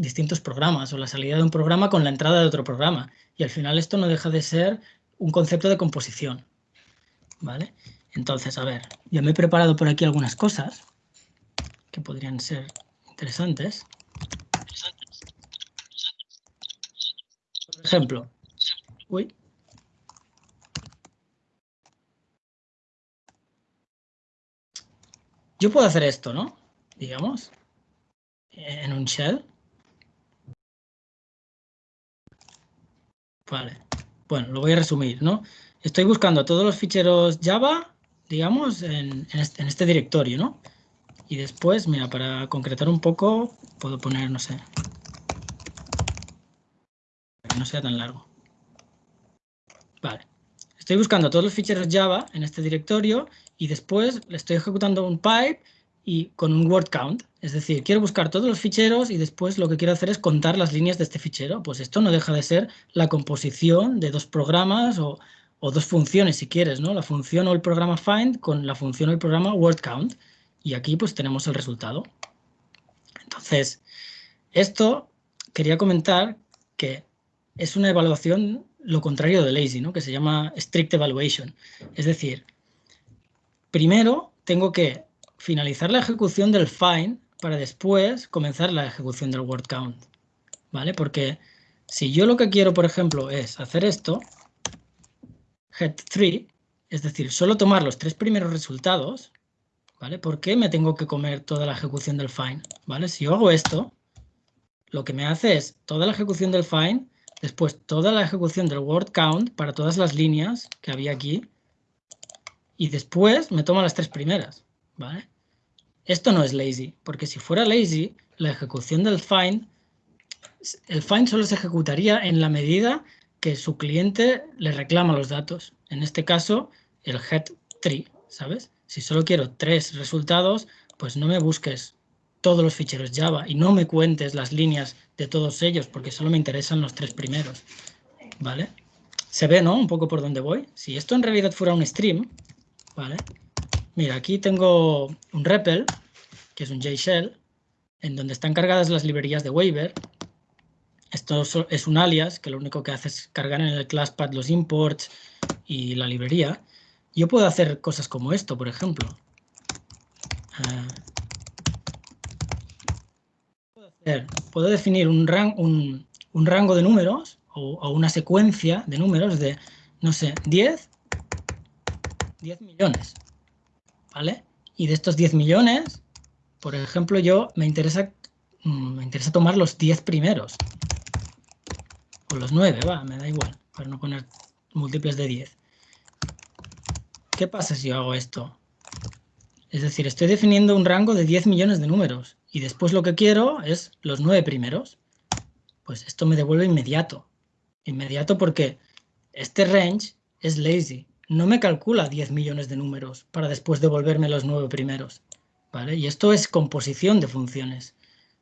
distintos programas o la salida de un programa con la entrada de otro programa. Y al final esto no deja de ser un concepto de composición, ¿vale? Entonces, a ver, yo me he preparado por aquí algunas cosas que podrían ser interesantes. Por ejemplo, uy, yo puedo hacer esto, ¿no? Digamos, en un shell. Vale. Bueno, lo voy a resumir, ¿no? Estoy buscando todos los ficheros Java, digamos, en, este, en este directorio, ¿no? Y después, mira, para concretar un poco, puedo poner, no sé, para que no sea tan largo. Vale. Estoy buscando todos los ficheros Java en este directorio y después le estoy ejecutando un pipe y con un word count. Es decir, quiero buscar todos los ficheros y después lo que quiero hacer es contar las líneas de este fichero. Pues esto no deja de ser la composición de dos programas o, dos funciones si quieres, ¿no? La función o el programa find con la función o el programa word count. Y aquí pues tenemos el resultado. Entonces, esto quería comentar que es una evaluación lo contrario de lazy, ¿no? que se llama strict evaluation. Es decir, primero tengo que finalizar la ejecución del find para después comenzar la ejecución del word count. ¿Vale? Porque si yo lo que quiero, por ejemplo, es hacer esto, head 3, es decir, solo tomar los tres primeros resultados, ¿vale? ¿Por qué me tengo que comer toda la ejecución del find? ¿Vale? Si yo hago esto, lo que me hace es toda la ejecución del find, después toda la ejecución del word count para todas las líneas que había aquí, y después me toma las tres primeras, ¿vale? Esto no es lazy, porque si fuera lazy, la ejecución del find, el find solo se ejecutaría en la medida que su cliente le reclama los datos. En este caso, el head tree, ¿sabes? Si solo quiero tres resultados, pues no me busques todos los ficheros Java y no me cuentes las líneas de todos ellos, porque solo me interesan los tres primeros, ¿vale? Se ve, ¿no? Un poco por dónde voy. Si esto en realidad fuera un stream, ¿vale? Mira, aquí tengo un REPL, que es un JShell, en donde están cargadas las librerías de waiver. Esto es un alias que lo único que hace es cargar en el ClassPad los imports y la librería. Yo puedo hacer cosas como esto, por ejemplo. Ah. puedo, definir un, rango de números o, o, una secuencia de números de, no sé, 10, 10 millones. ¿Vale? Y de estos 10 millones, por ejemplo, yo me interesa, mm, tomar los 10 primeros. O los 9, va, me da igual, para no poner múltiples de 10. ¿Qué pasa si yo hago esto? Es decir, estoy definiendo un rango de 10 millones de números y después lo que quiero es los 9 primeros. Pues esto me devuelve inmediato. Inmediato porque este range es lazy no me calcula 10 millones de números para después devolverme los nueve primeros. ¿vale? Y esto es composición de funciones.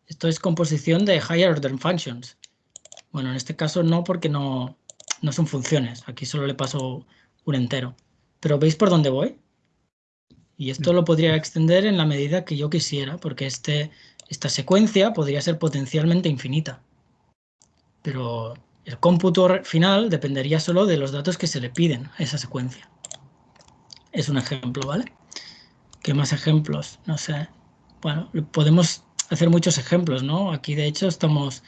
Esto es composición de higher order functions. Bueno, en este caso no porque no, no son funciones. Aquí solo le paso un entero. Pero ¿veis por dónde voy? Y esto lo podría extender en la medida que yo quisiera, porque este, esta secuencia podría ser potencialmente infinita. Pero el cómputo final dependería solo de los datos que se le piden a esa secuencia. Es un ejemplo, ¿vale? ¿Qué más ejemplos? No sé. Bueno, podemos hacer muchos ejemplos, ¿no? Aquí, de hecho, estamos...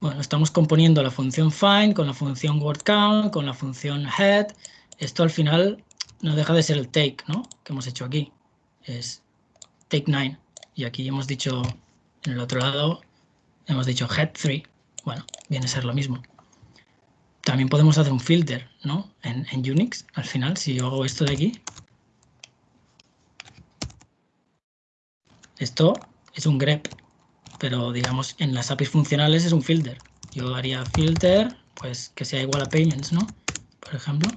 Bueno, estamos componiendo la función find con la función word count, con la función head. Esto al final no deja de ser el take, ¿no? Que hemos hecho aquí. Es take 9. Y aquí hemos dicho, en el otro lado, hemos dicho head 3. Bueno, viene a ser lo mismo. También podemos hacer un filter, ¿no? En, Unix, al final, si yo hago esto de aquí. Esto es un grep, pero digamos en las APIs funcionales es un filter. Yo haría filter, pues que sea igual a payments, ¿no? Por ejemplo.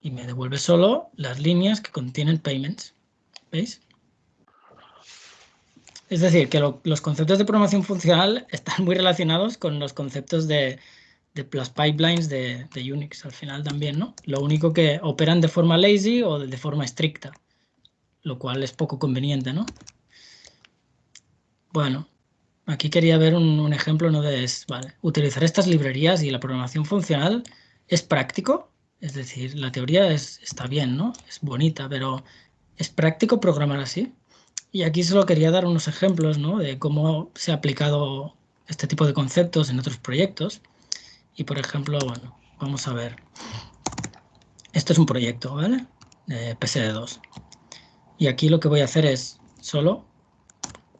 Y me devuelve solo las líneas que contienen payments. ¿Veis? Es decir, que los conceptos de programación funcional [LAUGHS] están muy relacionados con los conceptos de, las pipelines de, Unix al final también, ¿no? Lo único que operan de forma lazy o de, forma estricta, lo cual es poco conveniente, ¿no? Bueno, aquí quería ver un, ejemplo ¿no? de vale, utilizar estas librerías y la programación funcional es práctico, es decir, la teoría está bien, ¿no? Es bonita, pero ¿es práctico programar así? Y aquí solo quería dar unos ejemplos de cómo se ha aplicado este tipo de conceptos en otros proyectos. Y por ejemplo, bueno, vamos a ver. Esto es un proyecto, ¿vale? De PSD2. Y aquí lo que voy a hacer es solo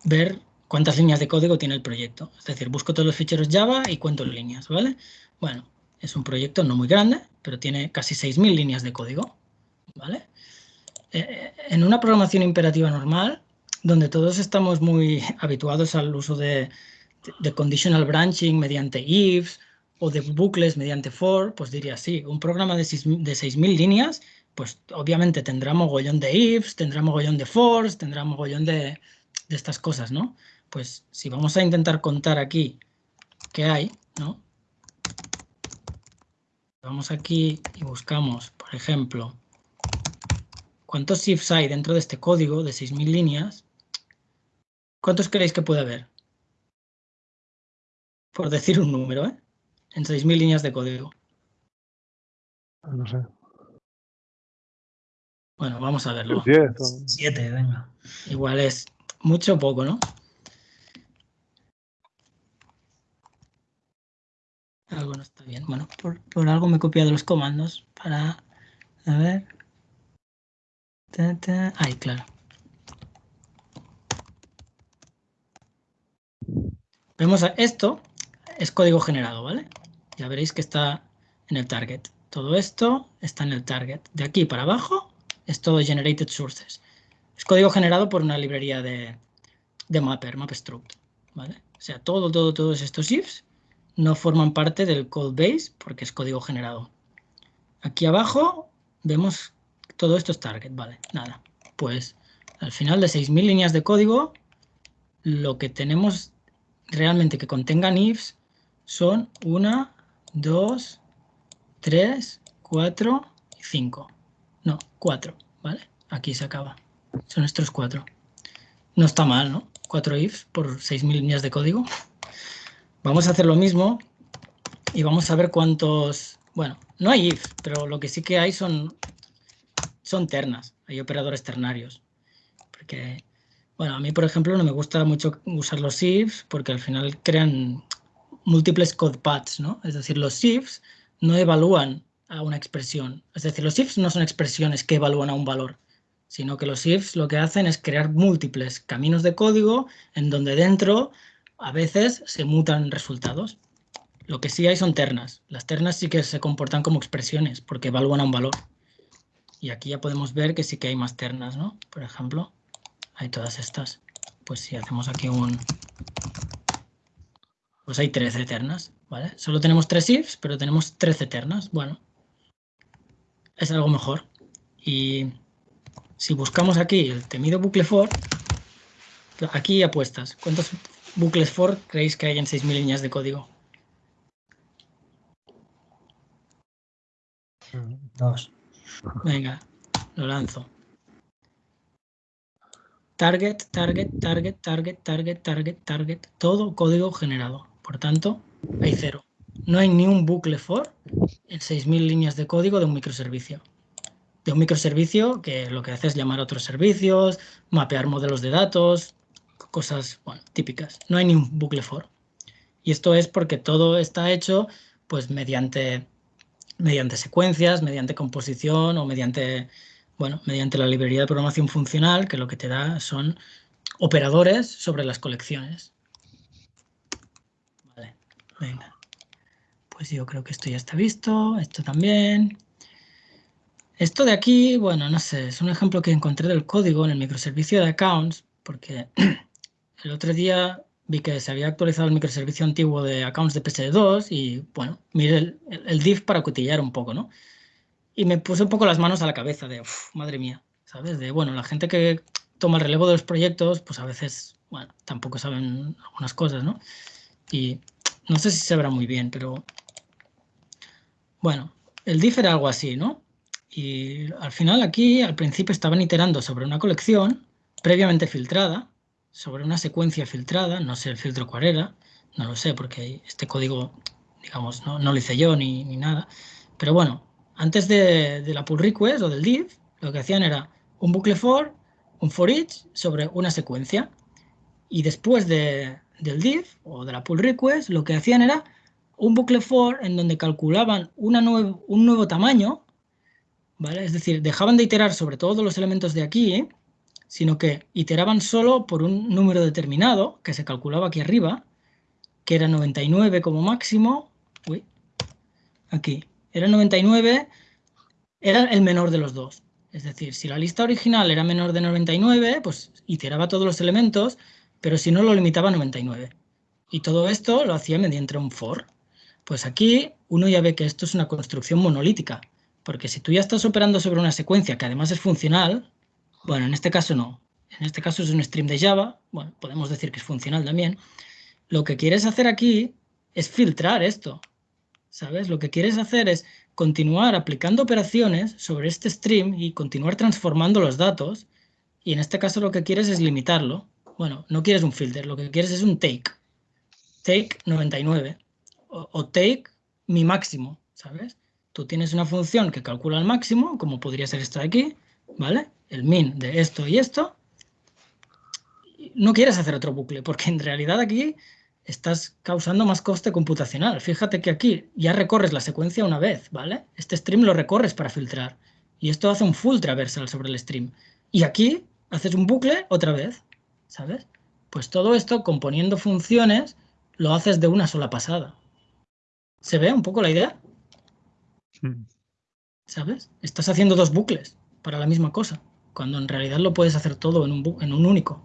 ver cuántas líneas de código tiene el proyecto. Es decir, busco todos los ficheros Java y cuento líneas, ¿vale? Bueno, es un proyecto no muy grande, pero tiene casi 6.000 líneas de código, ¿vale? Eh, eh, en una programación imperativa normal, donde todos estamos muy habituados al uso de, conditional branching mediante ifs o de bucles mediante for, pues diría sí, un programa de 6.000 líneas pues obviamente tendrá mogollón de ifs, tendrá mogollón de fors, tendrá mogollón de, de estas cosas, ¿no? Pues si vamos a intentar contar aquí qué hay, ¿no? Vamos aquí y buscamos, por ejemplo, cuántos ifs hay dentro de este código de 6.000 líneas. ¿Cuántos creéis que puede haber? Por decir un número, ¿eh? En 6.000 líneas de código. No sé. Bueno, vamos a verlo. Siete, venga. Igual es mucho o poco, ¿no? Algo no está bien. Bueno, por, algo me he copiado los comandos para... A ver... Ahí, claro. Vemos esto, es código generado, ¿vale? Ya veréis que está en el target. Todo esto está en el target. De aquí para abajo es todo generated sources. Es código generado por una librería de, de mapper, mapstruct, ¿vale? O sea, todo, todo, todos estos ifs no forman parte del code base porque es código generado. Aquí abajo vemos todo esto es target, vale, nada. Pues al final de 6.000 líneas de código, lo que tenemos realmente que contengan ifs son 1, 2, 3, 4 y 5. No, 4, ¿vale? Aquí se acaba. Son estos cuatro. No está mal, ¿no? Cuatro ifs por 6.000 líneas de código. Vamos a hacer lo mismo y vamos a ver cuántos... Bueno, no hay if, pero lo que sí que hay son, son ternas. Hay operadores ternarios. Porque, bueno, a mí, por ejemplo, no me gusta mucho usar los ifs porque al final crean múltiples code paths, ¿no? Es decir, los ifs no evalúan a una expresión. Es decir, los ifs no son expresiones que evalúan a un valor, sino que los ifs lo que hacen es crear múltiples caminos de código en donde dentro a veces se mutan resultados. Lo que sí hay son ternas. Las ternas sí que se comportan como expresiones porque evalúan a un valor. Y aquí ya podemos ver que sí que hay más ternas, ¿no? Por ejemplo, hay todas estas. Pues si hacemos aquí un... Pues hay 13 ternas, ¿vale? Solo tenemos tres ifs, pero tenemos 13 ternas. Bueno, es algo mejor. Y si buscamos aquí el temido bucle for, aquí apuestas. ¿Cuántos bucles for creéis que hay en 6.000 líneas de código? Dos. Venga, lo lanzo. Target, target, target, target, target, target, target, todo código generado. Por tanto, hay cero. No hay ni un bucle for en 6.000 líneas de código de un microservicio de un microservicio que lo que hace es llamar a otros servicios, mapear modelos de datos, cosas típicas. No hay ni un bucle for. Y esto es porque todo está hecho pues mediante, mediante secuencias, mediante composición o mediante, bueno, mediante la librería de programación funcional que lo que te da son operadores sobre las colecciones. Vale, venga. Pues yo creo que esto ya está visto, esto también. Esto de aquí, bueno, no sé, es un ejemplo que encontré del código en el microservicio de accounts, porque [CLEARS THROAT] el otro día vi que se había actualizado el microservicio antiguo de accounts de PSD2 y, bueno, miré el, el, div para cotillar un poco, ¿no? Y me puse un poco las manos a la cabeza de, madre mía, ¿sabes? De, bueno, la gente que toma el relevo de los proyectos, pues a veces, bueno, tampoco saben algunas cosas, ¿no? Y no sé si se verá muy bien, pero, bueno, el div era algo así, ¿no? Y al final aquí, al principio estaban iterando sobre una colección previamente filtrada, sobre una secuencia filtrada, no sé el filtro cuál era, no lo sé porque este código, digamos, no, lo hice yo ni, nada. Pero bueno, antes de, la pull request o del div, lo que hacían era un bucle for, un for each sobre una secuencia. Y después de, del div o de la pull request, lo que hacían era un bucle for en donde calculaban un nuevo tamaño es decir, dejaban de iterar sobre todos los elementos de aquí, sino que iteraban solo por un número determinado, que se calculaba aquí arriba, que era 99 como máximo. Uy, aquí. Era 99, era el menor de los dos. Es decir, si la lista original era menor de 99, pues iteraba todos los elementos, pero si no lo limitaba a 99. Y todo esto lo hacía mediante un for. Pues aquí uno ya ve que esto es una construcción monolítica Porque si tú ya estás operando sobre una secuencia que además es funcional, bueno, en este caso no. En este caso es un stream de Java, bueno, podemos decir que es funcional también. Lo que quieres hacer aquí es filtrar esto, ¿sabes? Lo que quieres hacer es continuar aplicando operaciones sobre este stream y continuar transformando los datos. Y en este caso lo que quieres es limitarlo. Bueno, no quieres un filter, lo que quieres es un take. Take 99 o, o take mi máximo, ¿sabes? Tú tienes una función que calcula el máximo, como podría ser esto de aquí, ¿vale? El min de esto y esto. No quieres hacer otro bucle, porque en realidad aquí estás causando más coste computacional. Fíjate que aquí ya recorres la secuencia una vez, ¿vale? Este stream lo recorres para filtrar. Y esto hace un full traversal sobre el stream. Y aquí haces un bucle otra vez, ¿sabes? Pues todo esto, componiendo funciones, lo haces de una sola pasada. ¿Se ve un poco la idea? Mm. ¿Sabes? Estás haciendo dos bucles para la misma cosa, cuando en realidad lo puedes hacer todo en un, bu- en un único.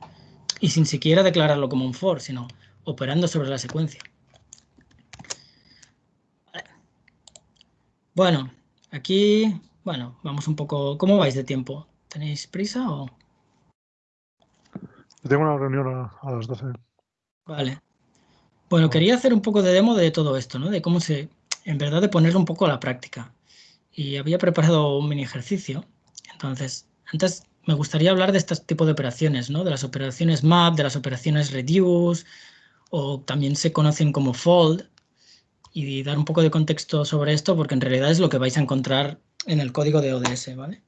Y sin siquiera declararlo como un for, sino operando sobre la secuencia. Vale. Bueno, aquí, bueno, vamos un poco... ¿Cómo vais de tiempo? ¿Tenéis prisa o...? Tengo una reunión a, a las 12. Vale. Bueno, quería hacer un poco de demo de todo esto, ¿no? De cómo se, en verdad, de ponerlo un poco a la práctica. Y había preparado un mini ejercicio. Entonces, antes me gustaría hablar de este tipo de operaciones, ¿no? De las operaciones map, de las operaciones reduce, o también se conocen como fold, y dar un poco de contexto sobre esto, porque en realidad es lo que vais a encontrar en el código de ODS, ¿vale?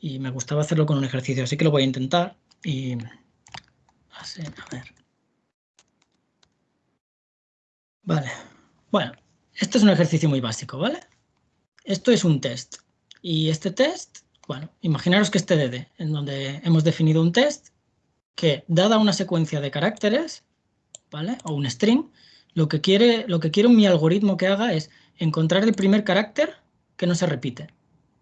Y me gustaba hacerlo con un ejercicio, así que lo voy a intentar. Y... así, A ver. Vale, bueno, este es un ejercicio muy básico, ¿vale? Esto es un test. Y este test, bueno, imaginaros que este DD, en donde hemos definido un test que, dada una secuencia de caracteres, ¿vale? O un string, lo que quiere, lo que mi algoritmo que haga es encontrar el primer carácter que no se repite,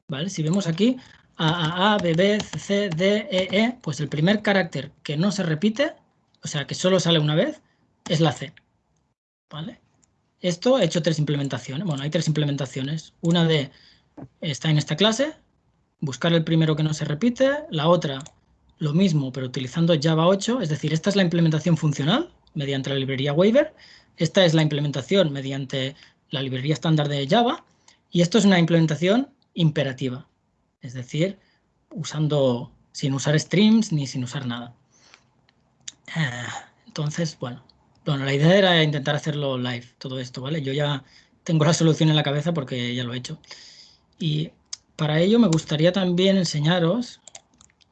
¿vale? Si vemos aquí A, A, A, B, B, C, C, D, E, E, pues el primer carácter que no se repite, o sea, que solo sale una vez, es la C. ¿Vale? Esto he hecho tres implementaciones. Bueno, hay tres implementaciones. Una de está en esta clase, buscar el primero que no se repite. La otra, lo mismo, pero utilizando Java 8. Es decir, esta es la implementación funcional mediante la librería Waiver. Esta es la implementación mediante la librería estándar de Java. Y esto es una implementación imperativa. Es decir, usando, sin usar streams ni sin usar nada. Entonces, bueno, bueno, la idea era intentar hacerlo live, todo esto, ¿vale? Yo ya tengo la solución en la cabeza porque ya lo he hecho. Y para ello me gustaría también enseñaros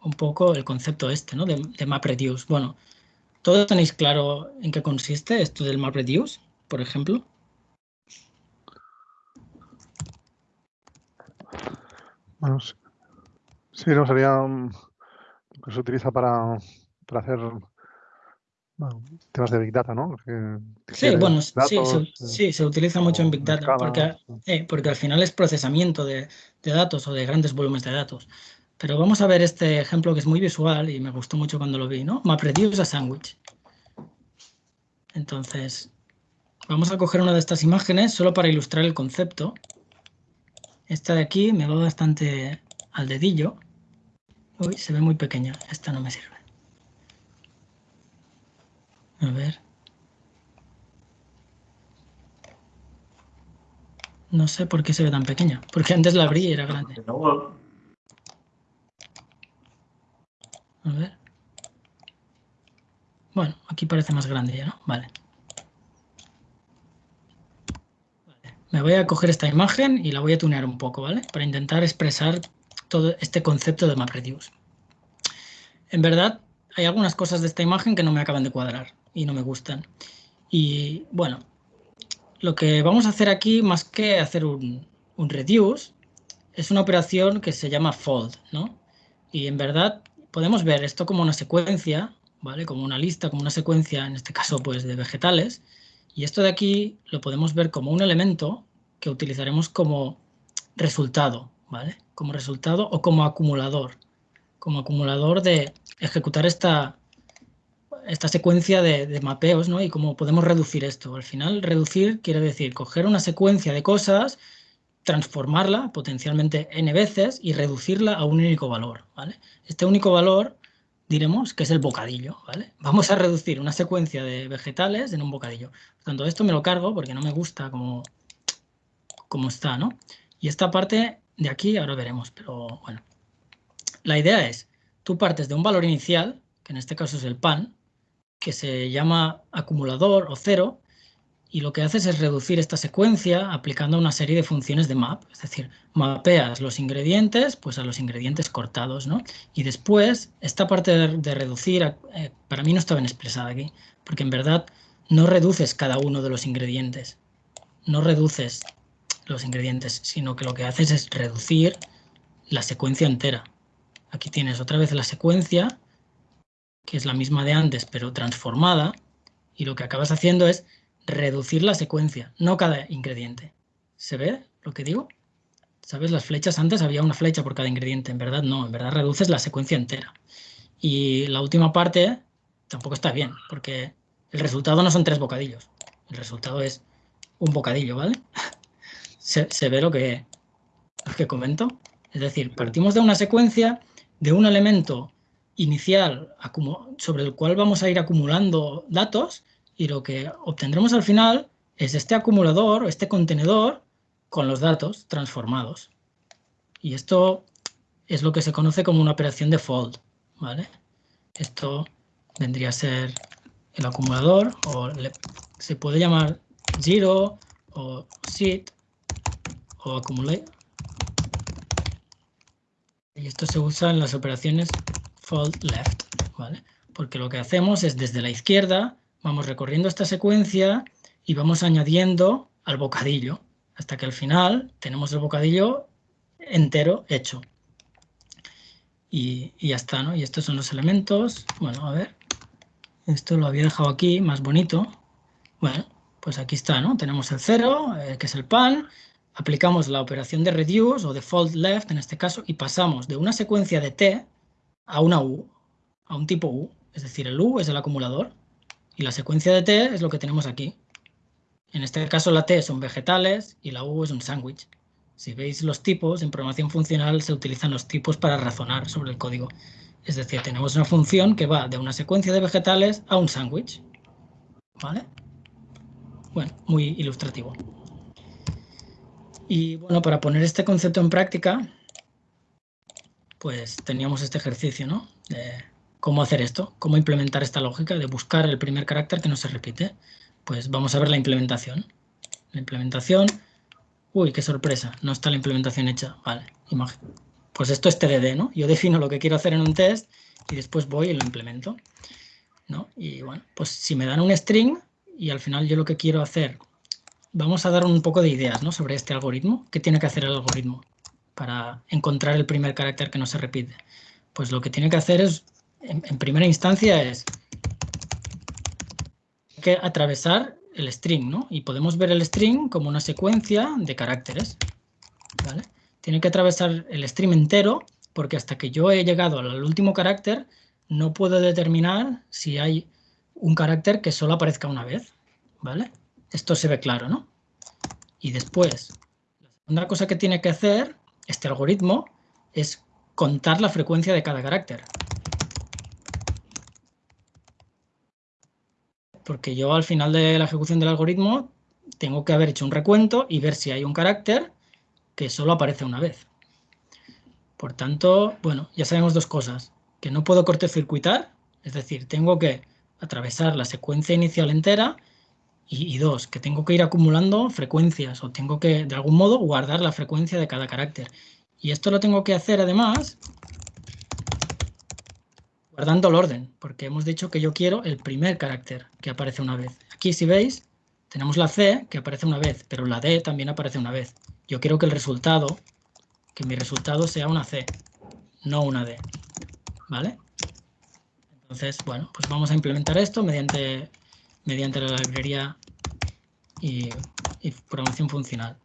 un poco el concepto este, ¿no? De, de MapReduce. Bueno, ¿todos tenéis claro en qué consiste esto del MapReduce, por ejemplo? Bueno, sí, sí, no sería um, lo que se utiliza para, para hacer bueno, temas de Big Data, ¿no? Que Sí, bueno, sí, se, eh, sí, se utiliza mucho en Big Data escala, porque, eh, porque al final es procesamiento de, de datos o de grandes volúmenes de datos. Pero vamos a ver este ejemplo que es muy visual y me gustó mucho cuando lo vi, ¿no? MapReduce a Sandwich. Entonces, vamos a coger una de estas imágenes solo para ilustrar el concepto. Esta de aquí me va bastante al dedillo. Uy, se ve muy pequeña. Esta no me sirve. A ver. No sé por qué se ve tan pequeña. Porque antes la abrí y era grande. A ver. Bueno, aquí parece más grande ya, ¿no? Vale. Me voy a coger esta imagen y la voy a tunear un poco, ¿vale? Para intentar expresar todo este concepto de MapReduce. En verdad, hay algunas cosas de esta imagen que no me acaban de cuadrar y no me gustan. Y bueno, lo que vamos a hacer aquí, más que hacer un reduce, es una operación que se llama fold, ¿no? Y en verdad podemos ver esto como una secuencia, ¿vale? Como una lista, como una secuencia, en este caso, pues de vegetales. Y esto de aquí lo podemos ver como un elemento que utilizaremos como resultado, ¿vale? Como resultado o como acumulador. Como acumulador de ejecutar esta, esta secuencia de, de mapeos, ¿no? Y cómo podemos reducir esto. Al final, reducir quiere decir coger una secuencia de cosas transformarla potencialmente n veces y reducirla a un único valor. ¿vale? Este único valor diremos que es el bocadillo. ¿vale? Vamos a reducir una secuencia de vegetales en un bocadillo. Por tanto, esto me lo cargo porque no me gusta como, como está. ¿no? Y esta parte de aquí ahora veremos, pero bueno. La idea es, tú partes de un valor inicial, que en este caso es el pan, que se llama acumulador o cero, y lo que haces es reducir esta secuencia aplicando una serie de funciones de map, es decir, mapeas los ingredientes pues a los ingredientes cortados, ¿no? Y después, esta parte de, reducir, eh, para mí no está bien expresada aquí, porque en verdad no reduces cada uno de los ingredientes, no reduces los ingredientes, sino que lo que haces es reducir la secuencia entera. Aquí tienes otra vez la secuencia, que es la misma de antes, pero transformada, y lo que acabas haciendo es reducir la secuencia, no cada ingrediente. ¿Se ve lo que digo? ¿Sabes? Las flechas antes había una flecha por cada ingrediente, en verdad no, en verdad reduces la secuencia entera. Y la última parte tampoco está bien, porque el resultado no son tres bocadillos, el resultado es un bocadillo, ¿vale? [LAUGHS] ¿Se, ve lo que, lo que comento? Es decir, partimos de una secuencia, de un elemento inicial sobre el cual vamos a ir acumulando datos y lo que obtendremos al final es este acumulador, este contenedor, con los datos transformados. Y esto es lo que se conoce como una operación de fold. ¿vale? Esto vendría a ser el acumulador, o se puede llamar zero, o sit, o accumulate. Y esto se usa en las operaciones fold left, ¿vale? Porque lo que hacemos es desde la izquierda Vamos recorriendo esta secuencia y vamos añadiendo al bocadillo hasta que al final tenemos el bocadillo entero hecho. Y, ya está, ¿no? Y estos son los elementos. Bueno, a ver. Esto lo había dejado aquí, más bonito. Bueno, pues aquí está, ¿no? Tenemos el cero, eh, que es el pan. Aplicamos la operación de reduce o de fold left en este caso y pasamos de una secuencia de t a una u, a un tipo u. Es decir, el u es el acumulador y la secuencia de T es lo que tenemos aquí. En este caso la T son vegetales y la U es un sándwich. Si veis los tipos, en programación funcional se utilizan los tipos para razonar sobre el código. Es decir, tenemos una función que va de una secuencia de vegetales a un sándwich. ¿Vale? Bueno, muy ilustrativo. Y bueno, para poner este concepto en práctica, pues teníamos este ejercicio, ¿no? Cómo hacer esto, cómo implementar esta lógica de buscar el primer carácter que no se repite. Pues vamos a ver la implementación. La implementación, uy, qué sorpresa, no está la implementación hecha. Vale, imagen. Pues esto es TDD, ¿no? Yo defino lo que quiero hacer en un test y después voy y lo implemento. ¿no? Y bueno, pues si me dan un string y al final yo lo que quiero hacer, vamos a dar un poco de ideas ¿no? sobre este algoritmo. ¿Qué tiene que hacer el algoritmo para encontrar el primer carácter que no se repite? Pues lo que tiene que hacer es en, primera instancia es que atravesar el string, ¿no? Y podemos ver el string como una secuencia de caracteres, ¿vale? Tiene que atravesar el string entero porque hasta que yo he llegado al último carácter no puedo determinar si hay un carácter que solo aparezca una vez, ¿vale? Esto se ve claro, ¿no? Y después, la segunda cosa que tiene que hacer este algoritmo es contar la frecuencia de cada carácter. Porque yo al final de la ejecución del algoritmo tengo que haber hecho un recuento y ver si hay un carácter que solo aparece una vez. Por tanto, bueno, ya sabemos dos cosas. Que no puedo cortocircuitar, es decir, tengo que atravesar la secuencia inicial entera y, dos, que tengo que ir acumulando frecuencias o tengo que, de algún modo, guardar la frecuencia de cada carácter. Y esto lo tengo que hacer, además, guardando el orden, porque hemos dicho que yo quiero el primer carácter que aparece una vez. Aquí, si veis, tenemos la C que aparece una vez, pero la D también aparece una vez. Yo quiero que el resultado, que mi resultado sea una C, no una D. ¿Vale? Entonces, bueno, pues vamos a implementar esto mediante, mediante la librería y, programación funcional.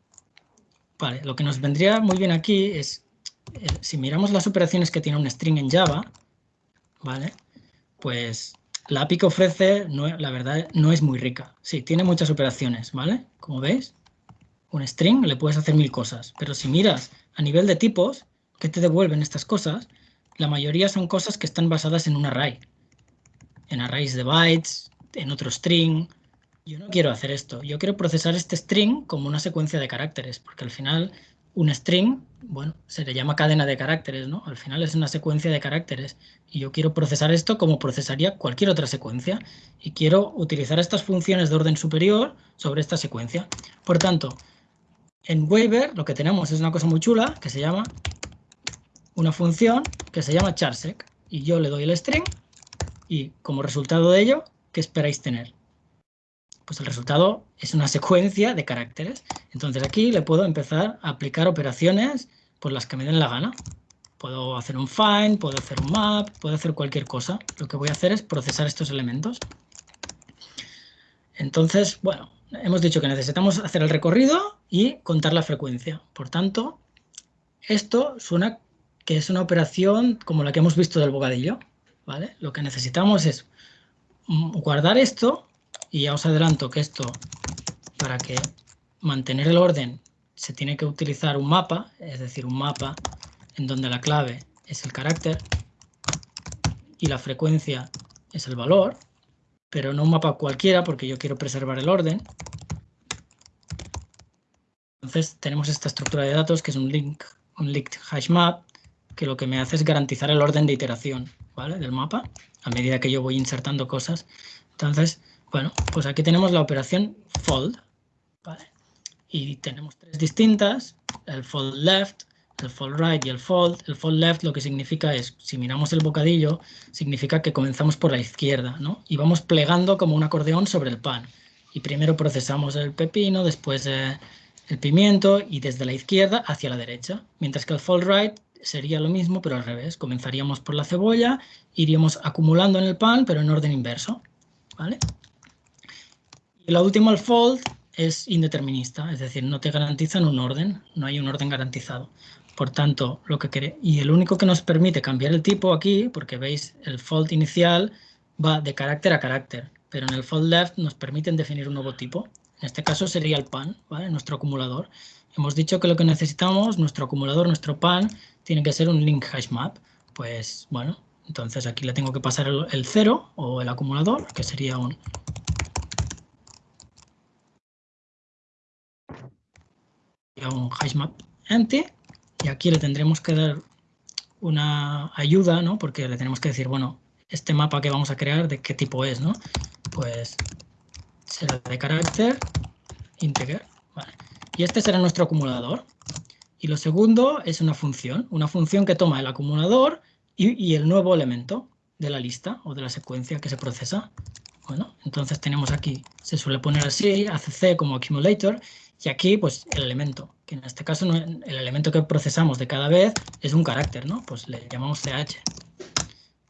Vale, lo que nos vendría muy bien aquí es, eh, si miramos las operaciones que tiene un string en Java, ¿vale? Pues la API que ofrece, no, la verdad, no es muy rica. Sí, tiene muchas operaciones, ¿vale? Como veis, un string le puedes hacer mil cosas, pero si miras a nivel de tipos, ¿qué te devuelven estas cosas? La mayoría son cosas que están basadas en un array, en arrays de bytes, en otro string. Yo no quiero hacer esto, yo quiero procesar este string como una secuencia de caracteres, porque al final un string, bueno, se le llama cadena de caracteres, ¿no? Al final es una secuencia de caracteres y yo quiero procesar esto como procesaría cualquier otra secuencia y quiero utilizar estas funciones de orden superior sobre esta secuencia. Por tanto, en Waiver lo que tenemos es una cosa muy chula que se llama una función que se llama charsec y yo le doy el string y como resultado de ello, ¿qué esperáis tener? Pues el resultado es una secuencia de caracteres. Entonces aquí le puedo empezar a aplicar operaciones por las que me den la gana. Puedo hacer un find, puedo hacer un map, puedo hacer cualquier cosa. Lo que voy a hacer es procesar estos elementos. Entonces, bueno, hemos dicho que necesitamos hacer el recorrido y contar la frecuencia. Por tanto, esto suena que es una operación como la que hemos visto del bocadillo. ¿vale? Lo que necesitamos es guardar esto y ya os adelanto que esto, para que mantener el orden, se tiene que utilizar un mapa, es decir, un mapa en donde la clave es el carácter y la frecuencia es el valor, pero no un mapa cualquiera porque yo quiero preservar el orden. Entonces tenemos esta estructura de datos que es un link, un linked hash map, que lo que me hace es garantizar el orden de iteración ¿vale? del mapa a medida que yo voy insertando cosas. Entonces, bueno, pues aquí tenemos la operación fold, ¿vale? Y tenemos tres distintas, el fold left, el fold right y el fold. El fold left lo que significa es, si miramos el bocadillo, significa que comenzamos por la izquierda, ¿no? Y vamos plegando como un acordeón sobre el pan. Y primero procesamos el pepino, después eh, el pimiento y desde la izquierda hacia la derecha. Mientras que el fold right sería lo mismo, pero al revés. Comenzaríamos por la cebolla, iríamos acumulando en el pan, pero en orden inverso, ¿vale? Y la última, el fold, es indeterminista, es decir, no te garantizan un orden, no hay un orden garantizado. Por tanto, lo que y el único que nos permite cambiar el tipo aquí, porque veis el fold inicial va de carácter a carácter, pero en el fold left nos permiten definir un nuevo tipo. En este caso sería el pan, ¿vale? nuestro acumulador. Hemos dicho que lo que necesitamos, nuestro acumulador, nuestro pan, tiene que ser un link hash map. Pues bueno, entonces aquí le tengo que pasar el, el cero o el acumulador, que sería un un hashmap empty y aquí le tendremos que dar una ayuda, ¿no? Porque le tenemos que decir, bueno, este mapa que vamos a crear, ¿de qué tipo es, no? Pues será de carácter integer, Y este será nuestro acumulador. Y lo segundo es una función, una función que toma el acumulador y, y el nuevo elemento de la lista o de la secuencia que se procesa. Bueno, entonces tenemos aquí, se suele poner así, ACC como accumulator, y aquí, pues, el elemento, que en este caso el elemento que procesamos de cada vez es un carácter, ¿no? Pues le llamamos ch.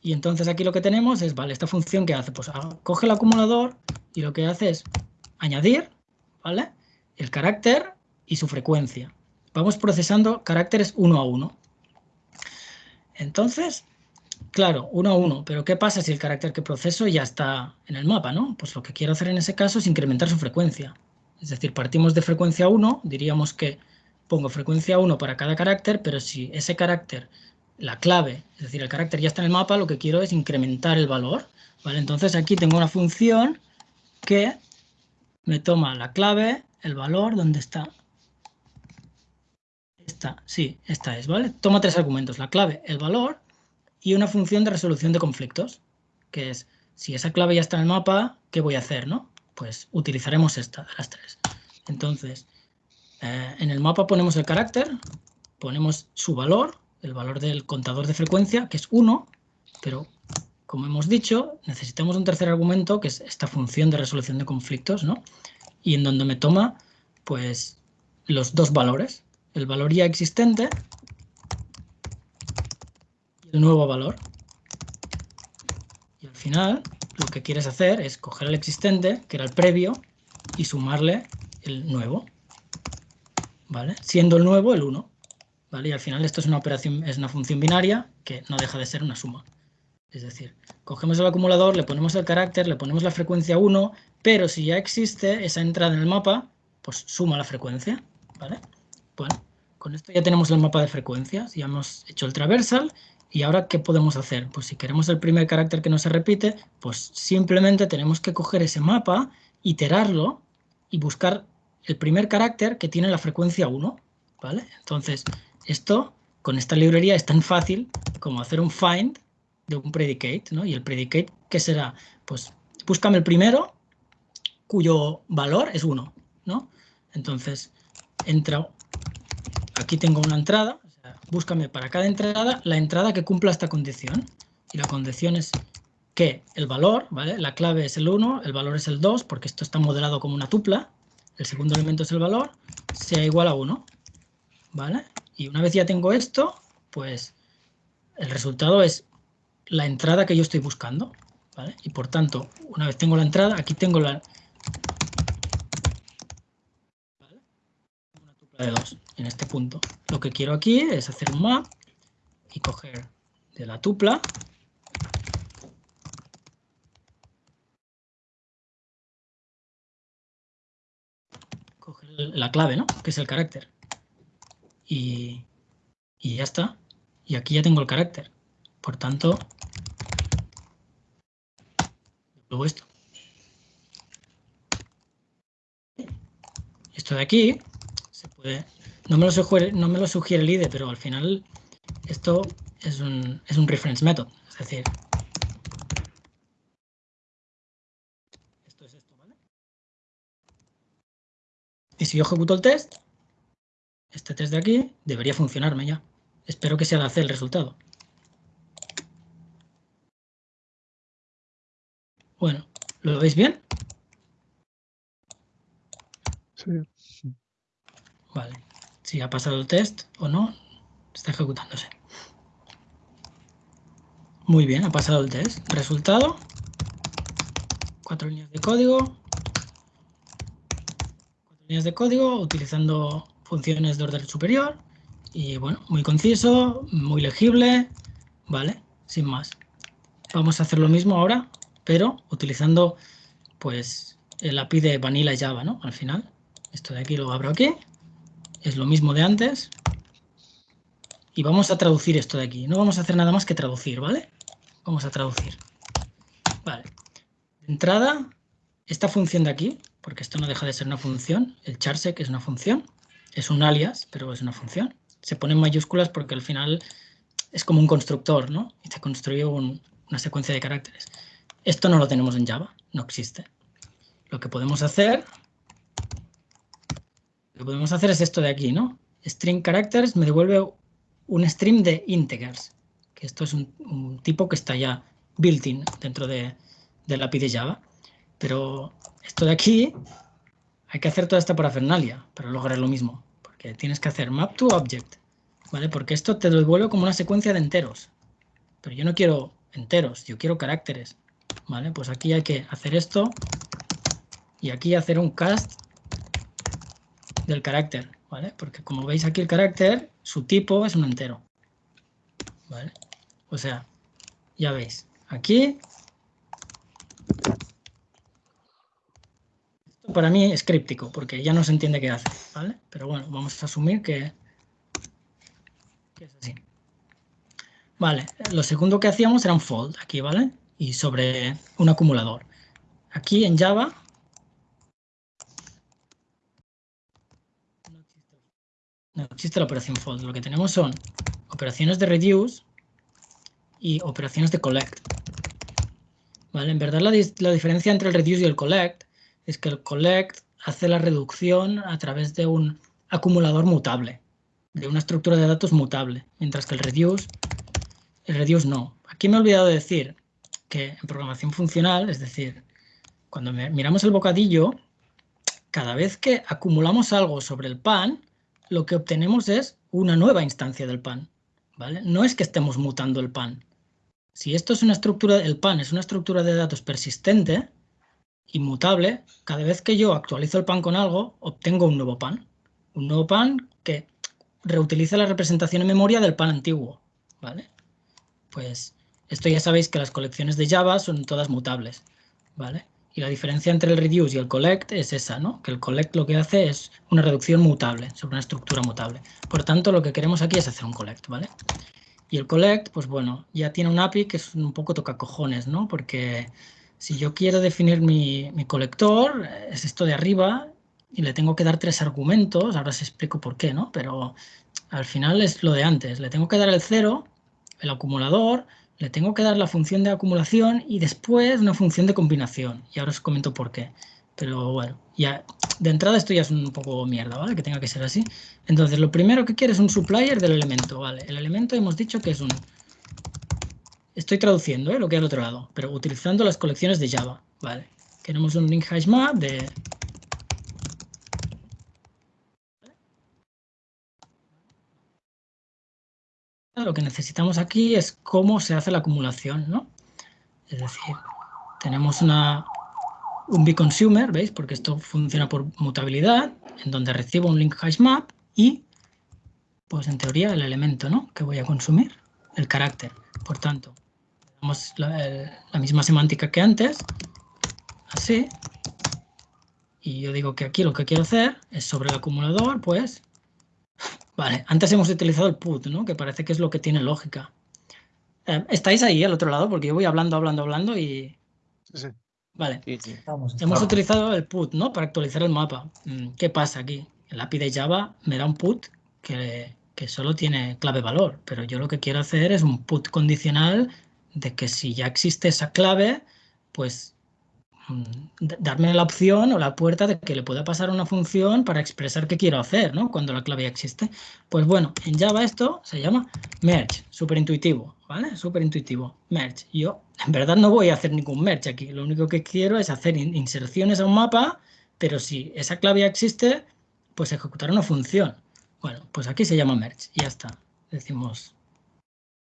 Y entonces aquí lo que tenemos es, vale, esta función que hace, pues ah, coge el acumulador y lo que hace es añadir, ¿vale? El carácter y su frecuencia. Vamos procesando caracteres uno a uno. Entonces, claro, uno a uno, pero ¿qué pasa si el carácter que proceso ya está en el mapa, no? Pues lo que quiero hacer en ese caso es incrementar su frecuencia. Es decir, partimos de frecuencia 1, diríamos que pongo frecuencia 1 para cada carácter, pero si ese carácter, la clave, es decir, el carácter ya está en el mapa, lo que quiero es incrementar el valor. ¿vale? Entonces aquí tengo una función que me toma la clave, el valor, ¿dónde está? Esta, sí, esta es, ¿vale? Toma tres argumentos, la clave, el valor y una función de resolución de conflictos, que es, si esa clave ya está en el mapa, ¿qué voy a hacer, no? Pues utilizaremos esta de las tres. Entonces, eh, en el mapa ponemos el carácter, ponemos su valor, el valor del contador de frecuencia, que es 1, pero como hemos dicho, necesitamos un tercer argumento, que es esta función de resolución de conflictos, ¿no? Y en donde me toma, pues, los dos valores, el valor ya existente y el nuevo valor. Y al final, lo que quieres hacer es coger el existente, que era el previo, y sumarle el nuevo, ¿vale? Siendo el nuevo el 1, ¿vale? Y al final esto es una operación, es una función binaria que no deja de ser una suma. Es decir, cogemos el acumulador, le ponemos el carácter, le ponemos la frecuencia 1, pero si ya existe esa entrada en el mapa, pues suma la frecuencia, ¿vale? Bueno, con esto ya tenemos el mapa de frecuencias, ya hemos hecho el traversal y ahora ¿qué podemos hacer? Pues si queremos el primer carácter que no se repite, pues simplemente tenemos que coger ese mapa, iterarlo y buscar el primer carácter que tiene la frecuencia 1, ¿vale? Entonces, esto con esta librería es tan fácil como hacer un find de un predicate, ¿no? Y el predicate, ¿qué será? Pues búscame el primero cuyo valor es 1, ¿no? Entonces, entra, aquí tengo una entrada, búscame para cada entrada la entrada que cumpla esta condición. Y la condición es que el valor, ¿vale? La clave es el 1, el valor es el 2, porque esto está modelado como una tupla. El segundo elemento es el valor, sea igual a 1, ¿vale? Y una vez ya tengo esto, pues el resultado es la entrada que yo estoy buscando. ¿vale? Y por tanto, una vez tengo la entrada, aquí tengo la... ¿vale? Una tupla de dos en este punto. Lo que quiero aquí es hacer un map y coger de la tupla coger la clave, ¿no? Que es el carácter y, ya está. Y aquí ya tengo el carácter. Por tanto, luego esto. Esto de aquí No me lo sugiere, no me lo sugiere el IDE, pero al final esto es un, es un reference method. Es decir, esto es esto, ¿vale? Y si yo ejecuto el test, este test de aquí debería funcionarme ya. Espero que sea de hacer el resultado. Bueno, ¿lo veis bien? Sí. Vale. Si ha pasado el test o no, está ejecutándose. Muy bien, ha pasado el test. Resultado. Cuatro líneas de código. Cuatro líneas de código utilizando funciones de orden superior y bueno, muy conciso, muy legible, ¿vale? Sin más. Vamos a hacer lo mismo ahora, pero utilizando pues el API de Vanilla Java, ¿no? Al final, esto de aquí lo abro aquí, es lo mismo de antes y vamos a traducir esto de aquí. No vamos a hacer nada más que traducir, ¿vale? Vamos a traducir. Vale. De entrada, esta función de aquí, porque esto no deja de ser una función, el charsec es una función, es un alias, pero es una función. Se pone en mayúsculas porque al final es como un constructor, ¿no? Y se construye una secuencia de caracteres. Esto no lo tenemos en Java, no existe. Lo que podemos hacer, lo que podemos hacer es esto de aquí, ¿no? String characters me devuelve un stream de integers, que esto es un, tipo que está ya built-in dentro de, del API de Java. Pero esto de aquí hay que hacer toda esta parafernalia para lograr lo mismo, porque tienes que hacer map to object, ¿vale? Porque esto te devuelve como una secuencia de enteros, pero yo no quiero enteros, yo quiero caracteres, ¿vale? Pues aquí hay que hacer esto y aquí hacer un cast del carácter, ¿vale? Porque como veis aquí el carácter, su tipo es un entero, ¿vale? O sea, ya veis, aquí para mí es críptico, porque ya no se entiende qué hace, ¿vale? Pero bueno, vamos a asumir que, es así. Vale, lo segundo que hacíamos era un fold aquí, ¿vale? Y sobre un acumulador. Aquí en Java no existe la operación fold. Lo que tenemos son operaciones de reduce y operaciones de collect. ¿Vale? En verdad la, la diferencia entre el reduce y el collect es que el collect hace la reducción a través de un acumulador mutable, de una estructura de datos mutable, mientras que el reduce, el reduce no. Aquí me he olvidado de decir que en programación funcional, es decir, cuando miramos el bocadillo, cada vez que acumulamos algo sobre el pan, lo que obtenemos es una nueva instancia del pan. ¿vale? No es que estemos mutando el pan. Si esto es una estructura, el pan es una estructura de datos persistente, inmutable, cada vez que yo actualizo el pan con algo, obtengo un nuevo pan. Un nuevo pan que reutiliza la representación en memoria del pan antiguo. ¿vale? Pues esto ya sabéis que las colecciones de Java son todas mutables. ¿vale? Y la diferencia entre el reduce y el collect es esa, ¿no? Que el collect lo que hace es una reducción mutable sobre una estructura mutable. Por tanto, lo que queremos aquí es hacer un collect, ¿vale? Y el collect, pues bueno, ya tiene un API que es un poco toca cojones, ¿no? Porque si yo quiero definir mi, mi colector, es esto de arriba, y le tengo que dar tres argumentos, ahora os explico por qué, ¿no? Pero al final es lo de antes, le tengo que dar el cero, el acumulador, le tengo que dar la función de acumulación y después una función de combinación. Y ahora os comento por qué. Pero bueno, ya de entrada esto ya es un poco mierda, ¿vale? Que tenga que ser así. Entonces, lo primero que quiero es un supplier del elemento, ¿vale? El elemento hemos dicho que es un... Estoy traduciendo ¿eh? lo que hay al otro lado, pero utilizando las colecciones de Java, ¿vale? Tenemos un link hash map de lo que necesitamos aquí es cómo se hace la acumulación, ¿no? Es decir, tenemos una, un bConsumer, ¿veis? Porque esto funciona por mutabilidad, en donde recibo un link hash map y, pues en teoría, el elemento, ¿no? Que voy a consumir, el carácter. Por tanto, tenemos la misma semántica que antes, así, y yo digo que aquí lo que quiero hacer es sobre el acumulador, pues, Vale, antes hemos utilizado el put, ¿no? Que parece que es lo que tiene lógica. Eh, ¿Estáis ahí al otro lado? Porque yo voy hablando, hablando, hablando y... Sí, sí. Vale. Sí, sí. Hemos utilizado el put, ¿no? Para actualizar el mapa. Mm, ¿Qué pasa aquí? El API de Java me da un put que, que solo tiene clave valor, pero yo lo que quiero hacer es un put condicional de que si ya existe esa clave, pues darme la opción o la puerta de que le pueda pasar una función para expresar qué quiero hacer, ¿no? Cuando la clave ya existe. Pues bueno, en Java esto se llama merge, súper intuitivo, ¿vale? Súper intuitivo, merge. Yo en verdad no voy a hacer ningún merge aquí, lo único que quiero es hacer inserciones a un mapa, pero si esa clave ya existe, pues ejecutar una función. Bueno, pues aquí se llama merge ya está. Decimos,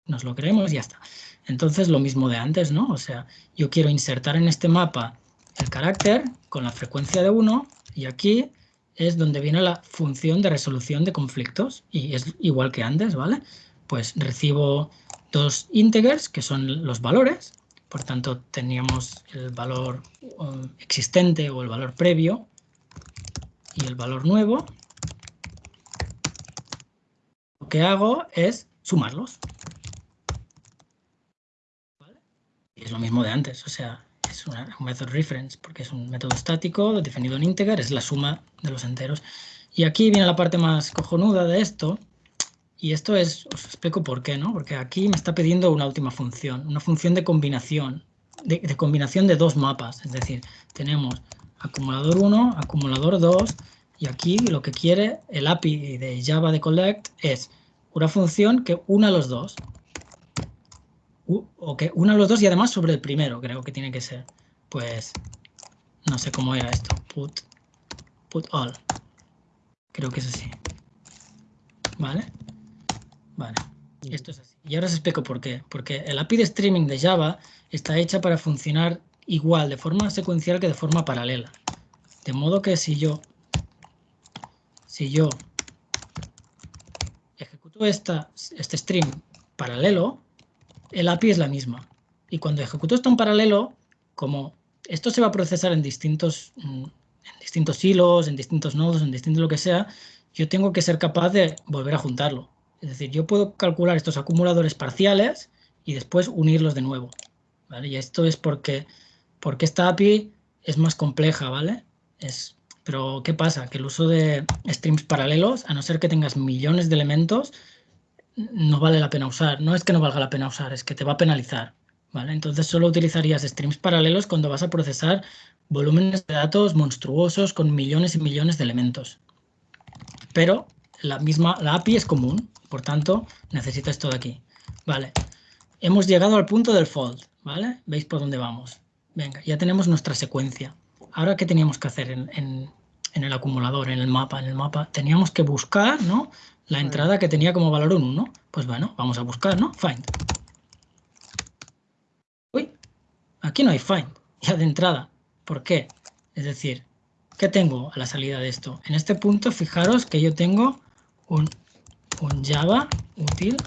nos lo creemos y ya está. Entonces lo mismo de antes, ¿no? O sea, yo quiero insertar en este mapa el carácter con la frecuencia de 1 y aquí es donde viene la función de resolución de conflictos y es igual que antes, ¿vale? Pues recibo dos integers que son los valores, por tanto teníamos el valor um, existente o el valor previo y el valor nuevo. Lo que hago es sumarlos. Y es lo mismo de antes, o sea, es un method reference porque es un método estático definido en integer, es la suma de los enteros. Y aquí viene la parte más cojonuda de esto, y esto es, os explico por qué, ¿no? Porque aquí me está pidiendo una última función, una función de combinación, de, de combinación de dos mapas, es decir, tenemos acumulador 1, acumulador 2, y aquí lo que quiere el API de Java de collect es una función que una los dos o que una de los dos y además sobre el primero, creo que tiene que ser. Pues no sé cómo era esto. Put, put all. Creo que es así. ¿Vale? Vale. Esto es así. Y ahora os explico por qué. Porque el API de streaming de Java está hecha para funcionar igual de forma secuencial que de forma paralela. De modo que si yo si yo ejecuto esta, este stream paralelo, el API es la misma. Y cuando ejecuto esto en paralelo, como esto se va a procesar en distintos, mm, en distintos hilos, en distintos nodos, en distintos lo que sea, yo tengo que ser capaz de volver a juntarlo. Es decir, yo puedo calcular estos acumuladores parciales y después unirlos de nuevo. ¿vale? Y esto es porque, porque esta API es más compleja, ¿vale? Es, pero, ¿qué pasa? Que el uso de streams paralelos, a no ser que tengas millones de elementos, no vale la pena usar. No es que no valga la pena usar, es que te va a penalizar. ¿vale? Entonces solo utilizarías streams paralelos cuando vas a procesar volúmenes de datos monstruosos con millones y millones de elementos. Pero la misma la API es común, por tanto necesitas todo aquí. Vale, hemos llegado al punto del fold, ¿vale? ¿Veis por dónde vamos? Venga, ya tenemos nuestra secuencia. Ahora, ¿qué teníamos que hacer en, en el acumulador, en el mapa? En el mapa teníamos que buscar, ¿no? La entrada que tenía como valor 1, ¿no? Pues bueno, vamos a buscar, ¿no? Find. Uy, aquí no hay find, [LAUGHS] ya de entrada. ¿Por qué? Es decir, ¿qué tengo a la salida de esto? En este punto, fijaros que yo tengo un, un Java útil.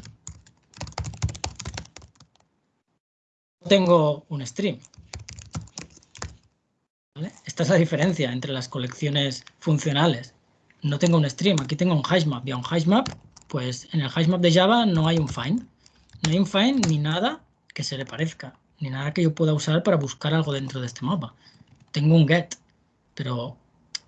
Tengo un stream. Esta es la diferencia entre las colecciones funcionales. No tengo un stream, aquí tengo un hashmap. Y a un hashmap, pues en el hashmap de Java no hay un find. No hay un find ni nada que se le parezca, ni nada que yo pueda usar para buscar algo dentro de este mapa. Tengo un get, pero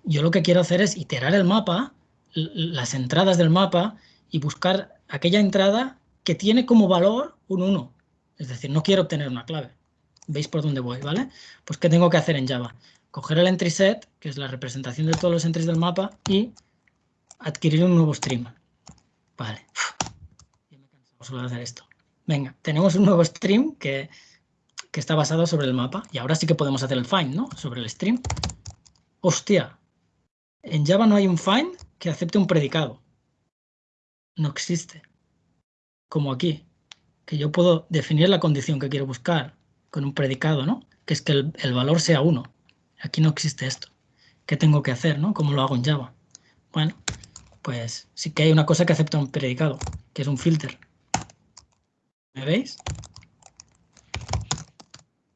yo lo que quiero hacer es iterar el mapa, las entradas del mapa y buscar aquella entrada que tiene como valor un 1. Es decir, no quiero obtener una clave. ¿Veis por dónde voy? ¿Vale? Pues ¿qué tengo que hacer en Java? Coger el entry set, que es la representación de todos los entries del mapa, y adquirir un nuevo stream. Vale. Ya me solo de hacer esto. Venga, tenemos un nuevo stream que, que está basado sobre el mapa. Y ahora sí que podemos hacer el find, ¿no? Sobre el stream. Hostia. En Java no hay un find que acepte un predicado. No existe. Como aquí. Que yo puedo definir la condición que quiero buscar con un predicado, ¿no? Que es que el, valor sea 1. Aquí no existe esto. ¿Qué tengo que hacer, no? ¿Cómo lo hago en Java? Bueno, pues sí que hay una cosa que acepta un predicado, que es un filter. ¿Me veis?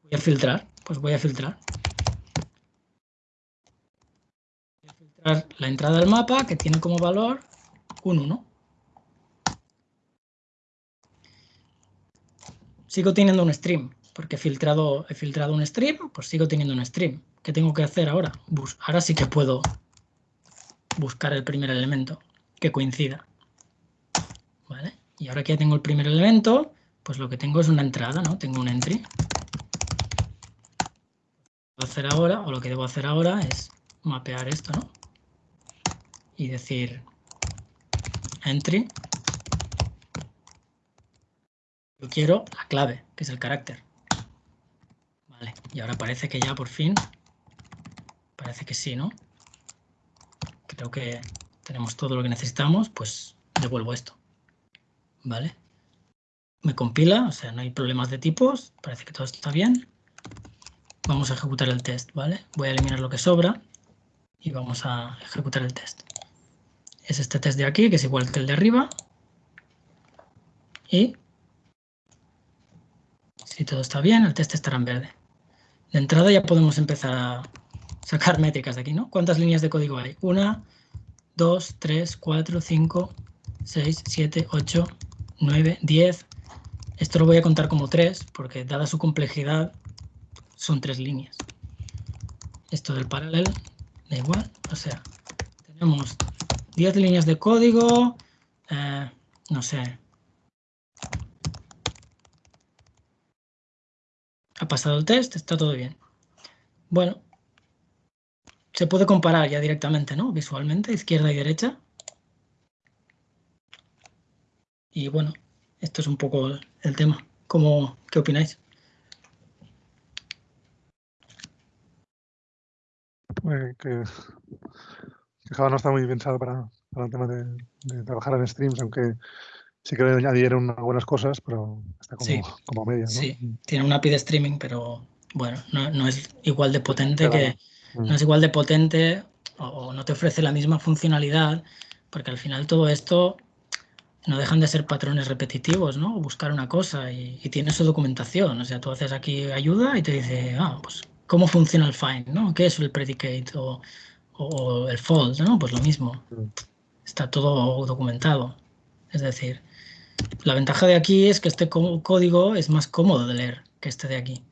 Voy a filtrar, pues voy a filtrar. Voy a filtrar la entrada del mapa que tiene como valor un 1. Sigo teniendo un stream, porque he filtrado, he filtrado un stream, pues sigo teniendo un stream. ¿Qué tengo que hacer ahora? ahora sí que puedo buscar el primer elemento que coincida. ¿Vale? Y ahora que ya tengo el primer elemento, pues lo que tengo es una entrada, ¿no? Tengo un entry. Lo que hacer ahora, o lo que debo hacer ahora es mapear esto, ¿no? Y decir entry. Yo quiero la clave, que es el carácter. Vale, y ahora parece que ya por fin, parece que sí, ¿no? Creo que tenemos todo lo que necesitamos, pues devuelvo esto. ¿Vale? Me compila, o sea, no hay problemas de tipos, parece que todo está bien. Vamos a ejecutar el test, ¿vale? Voy a eliminar lo que sobra y vamos a ejecutar el test. Es este test de aquí, que es igual que el de arriba. Y si todo está bien, el test estará en verde. De entrada ya podemos empezar a sacar métricas de aquí, ¿no? ¿Cuántas líneas de código hay? Una, dos, tres, cuatro, cinco, seis, siete, ocho, nueve, diez. Esto lo voy a contar como tres, porque dada su complejidad, son tres líneas. Esto del paralelo, da igual. O sea, tenemos 10 líneas de código, eh, no sé, Ha pasado el test, está todo bien. Bueno, se puede comparar ya directamente, ¿no? Visualmente, izquierda y derecha. Y bueno, esto es un poco el tema. ¿Cómo, ¿Qué opináis? Pues que, Java no está muy pensado para, para el tema de, de, trabajar en streams, aunque sí que le añadieron algunas cosas, pero está como, como media. ¿no? Sí, tiene una API de streaming, pero bueno, no, es igual de potente que. No mm. es igual de potente o, no te ofrece la misma funcionalidad, porque al final todo esto no dejan de ser patrones repetitivos, ¿no? Buscar una cosa y, tiene su documentación. O sea, tú haces aquí ayuda y te dice, ah, pues, ¿cómo funciona el find, no? ¿Qué es el predicate o, o el fold, no? Pues lo mismo. Mm. Está todo documentado. Es decir, la ventaja de aquí es que este código es más cómodo de leer que este de aquí.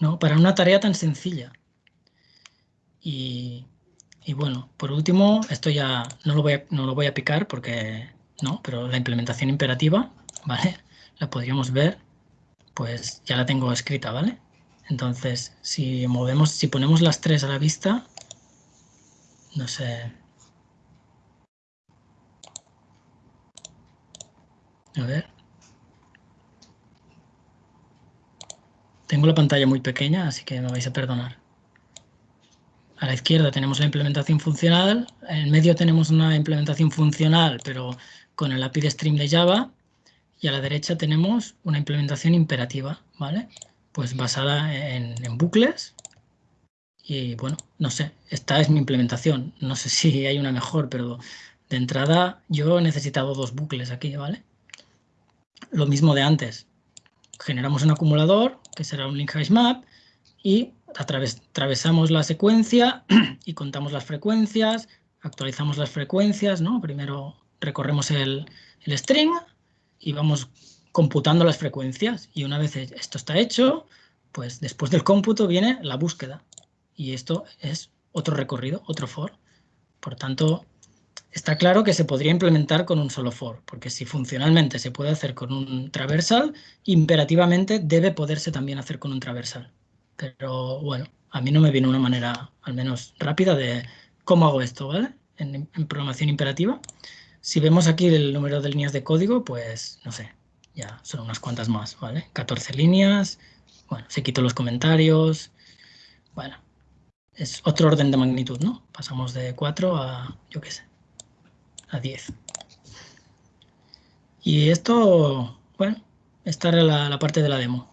¿no? Para una tarea tan sencilla. Y, bueno, por último, esto ya no lo, voy a, no lo voy a picar porque no, pero la implementación imperativa, [LAUGHS] ¿vale? La podríamos ver, pues ya la tengo escrita, ¿vale? Entonces, si movemos, si ponemos las tres a la vista, no sé, A ver. Tengo la pantalla muy pequeña, así que me vais a perdonar. A la izquierda tenemos la implementación funcional, en medio tenemos una implementación funcional, pero con el API de stream de Java, y a la derecha tenemos una implementación imperativa, ¿vale? Pues basada en, bucles, y bueno, no sé, esta es mi implementación, no sé si hay una mejor, pero de entrada yo he necesitado dos bucles aquí, ¿vale? lo mismo de antes. Generamos un acumulador, que será un link map, y atravesamos la secuencia [CLEARS THROAT] y contamos las frecuencias, actualizamos las frecuencias, ¿no? Primero recorremos el, el string y vamos computando las frecuencias y una vez esto está hecho, pues después del cómputo viene la búsqueda y esto es otro recorrido, otro for. Por tanto, está claro que se podría implementar con un solo for, porque si funcionalmente se puede hacer con un traversal, imperativamente debe poderse también hacer con un traversal. Pero bueno, a mí no me viene una manera, al menos rápida, de cómo hago esto, ¿vale? En, programación imperativa. Si vemos aquí el número de líneas de código, pues no sé, ya son unas cuantas más, ¿vale? 14 líneas, bueno, se quito los comentarios, bueno, es otro orden de magnitud, ¿no? Pasamos de 4 a, yo qué sé, a 10. Y esto, bueno, esta era la, parte de la demo.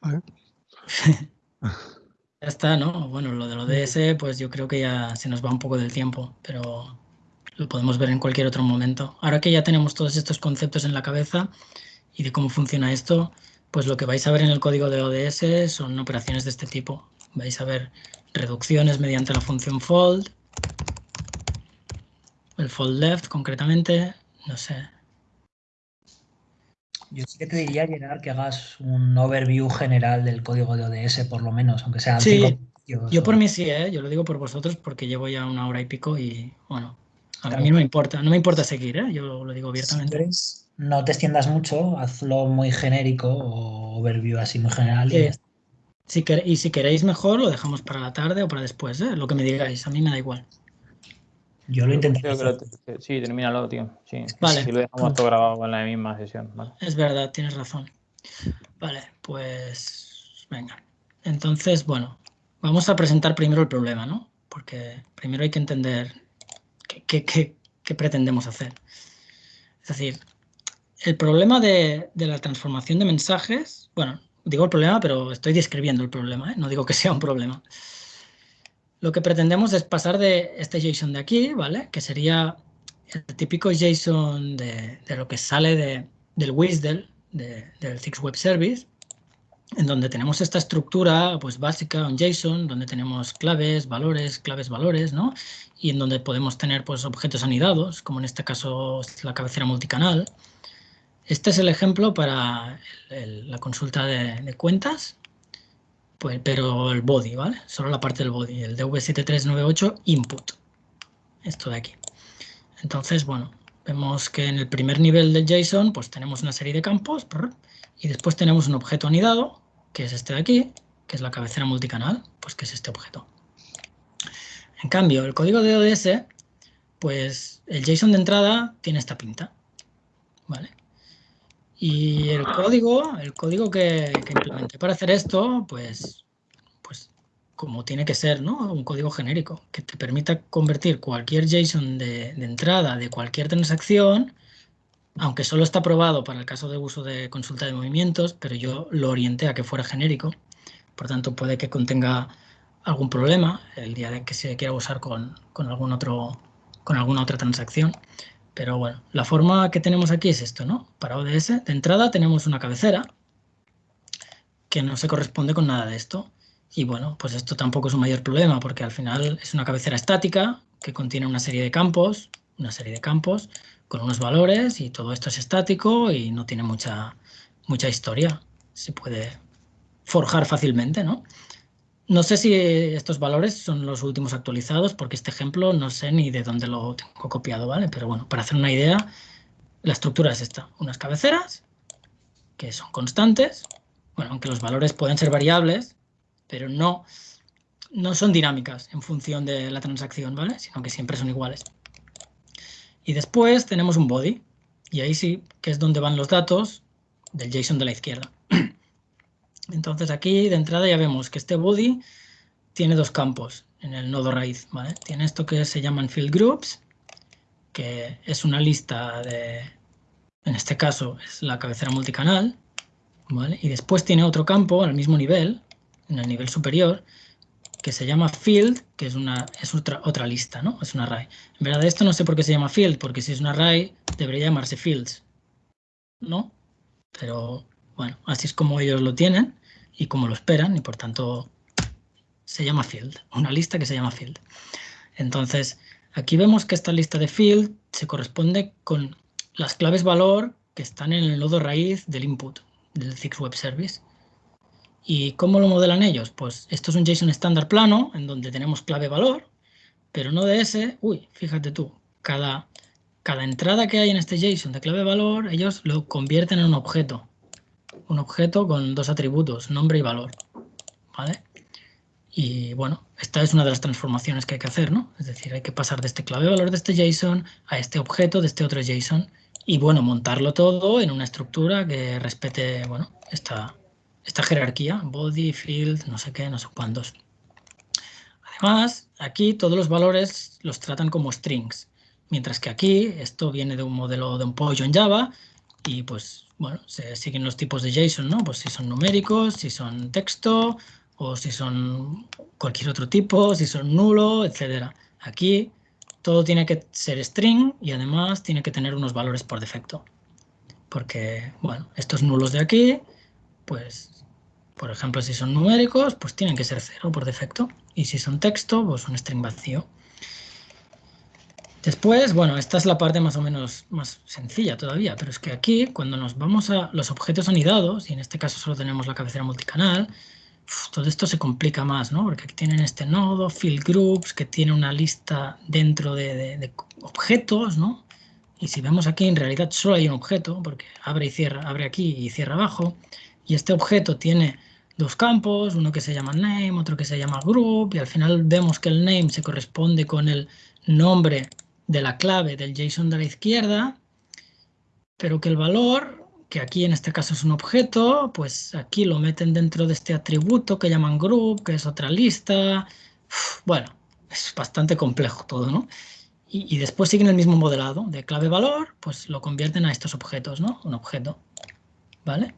[LAUGHS] ya está, ¿no? Bueno, lo de lo DS, pues yo creo que ya se nos va un poco del tiempo, pero lo podemos ver en cualquier otro momento. Ahora que ya tenemos todos estos conceptos en la cabeza y de cómo funciona esto, pues lo que vais a ver en el código de ODS son operaciones de este tipo. Vais a ver reducciones mediante la función fold, el fold left concretamente, no sé. Yo sí que te diría, Gerard, que hagas un overview general del código de ODS, por lo menos, aunque sean sí, Yo por mí sí, ¿eh? yo lo digo por vosotros porque llevo ya una hora y pico y, bueno, a mí no me importa, no me importa seguir, ¿eh? yo lo digo abiertamente no te extiendas mucho, hazlo muy genérico o overview así muy general. Y, si y si queréis mejor, lo dejamos para la tarde o para después, ¿eh? lo que me digáis, a mí me da igual. Yo lo intenté. sí, termínalo, tío. Sí, vale. Si lo dejamos todo grabado en la misma sesión. Es verdad, tienes razón. Vale, pues venga. Entonces, bueno, vamos a presentar primero el problema, ¿no? Porque primero hay que entender qué, qué pretendemos hacer. Es decir, el problema de, la transformación de mensajes, bueno, digo el problema, pero estoy describiendo el problema, ¿eh? no digo que sea un problema. Lo que pretendemos es pasar de este JSON de aquí, ¿vale? Que sería el típico JSON de, lo que sale del WSDL, del Six Web Service, en donde tenemos esta estructura pues, básica, un JSON, donde tenemos claves, valores, claves, valores, ¿no? Y en donde podemos tener pues, objetos anidados, como en este caso la cabecera multicanal, este es el ejemplo para la consulta de, cuentas, pues, pero el body, ¿vale? Solo la parte del body, el DV7398 input. Esto de aquí. Entonces, bueno, vemos que en el primer nivel del JSON pues tenemos una serie de campos y después tenemos un objeto anidado, que es este de aquí, que es la cabecera multicanal, pues que es este objeto. En cambio, el código de ODS, pues el JSON de entrada tiene esta pinta, ¿vale? Y el código, el código que, implementé para hacer esto, pues, pues como tiene que ser, ¿no? Un código genérico que te permita convertir cualquier JSON de, entrada de cualquier transacción, aunque solo está aprobado para el caso de uso de consulta de movimientos, pero yo lo orienté a que fuera genérico, por tanto puede que contenga algún problema el día de que se quiera usar con algún otro, con alguna otra transacción. Pero bueno, la forma que tenemos aquí es esto, ¿no? Para ODS, de entrada tenemos una cabecera que no se corresponde con nada de esto. Y bueno, pues esto tampoco es un mayor problema porque al final es una cabecera estática que contiene una serie de campos, una serie de campos con unos valores y todo esto es estático y no tiene mucha, mucha historia. Se puede forjar fácilmente, ¿no? No sé si estos valores son los últimos actualizados, porque este ejemplo no sé ni de dónde lo tengo copiado, ¿vale? Pero bueno, para hacer una idea, la estructura es esta. Unas cabeceras, que son constantes, bueno, aunque los valores pueden ser variables, pero no, no son dinámicas en función de la transacción, ¿vale? Sino que siempre son iguales. Y después tenemos un body, y ahí sí que es donde van los datos del JSON de la izquierda. Entonces aquí de entrada ya vemos que este body tiene dos campos en el nodo raíz. Tiene esto que se llaman field groups, que es una lista de, en este caso es la cabecera multicanal, ¿vale? y después tiene otro campo al mismo nivel, en el nivel superior, que se llama field, que es, una, es otra, otra lista, ¿no? Es un array. En verdad esto no sé por qué se llama field, porque si es un array debería llamarse fields, ¿no? Pero bueno, así es como ellos lo tienen y como lo esperan y por tanto se llama field, una lista que se llama field. Entonces, aquí vemos que esta lista de field se corresponde con las claves valor que están en el nodo raíz del input del Zix Web Service. ¿Y cómo lo modelan ellos? Pues esto es un JSON estándar plano en donde tenemos clave valor, pero no de ese, uy, fíjate tú, cada, cada entrada que hay en este JSON de clave valor, ellos lo convierten en un objeto. Un objeto con dos atributos, nombre y valor. ¿Vale? Y bueno, esta es una de las transformaciones que hay que hacer, ¿no? Es decir, hay que pasar de este clave valor de este JSON a este objeto de este otro JSON y bueno, montarlo todo en una estructura que respete, bueno, esta, esta jerarquía, body, field, no sé qué, no sé cuántos. Además, aquí todos los valores los tratan como strings, mientras que aquí esto viene de un modelo de un pollo en Java y pues, bueno, se siguen los tipos de JSON, ¿no? Pues si son numéricos, si son texto, o si son cualquier otro tipo, si son nulo, etcétera. Aquí todo tiene que ser string y además tiene que tener unos valores por defecto. Porque, bueno, estos nulos de aquí, pues, por ejemplo, si son numéricos, pues tienen que ser cero por defecto. Y si son texto, pues un string vacío. Después, bueno, esta es la parte más o menos más sencilla todavía, pero es que aquí, cuando nos vamos a los objetos anidados, y en este caso solo tenemos la cabecera multicanal, todo esto se complica más, ¿no? Porque aquí tienen este nodo, field groups, que tiene una lista dentro de, objetos, ¿no? Y si vemos aquí, en realidad solo hay un objeto, porque abre y cierra, abre aquí y cierra abajo. Y este objeto tiene dos campos, uno que se llama name, otro que se llama group, y al final vemos que el name se corresponde con el nombre de la clave del JSON de la izquierda, pero que el valor que aquí en este caso es un objeto, pues aquí lo meten dentro de este atributo que llaman group, que es otra lista. bueno, es bastante complejo todo, ¿no? Y, después siguen el mismo modelado de clave valor, pues lo convierten a estos objetos, ¿no? Un objeto, ¿vale?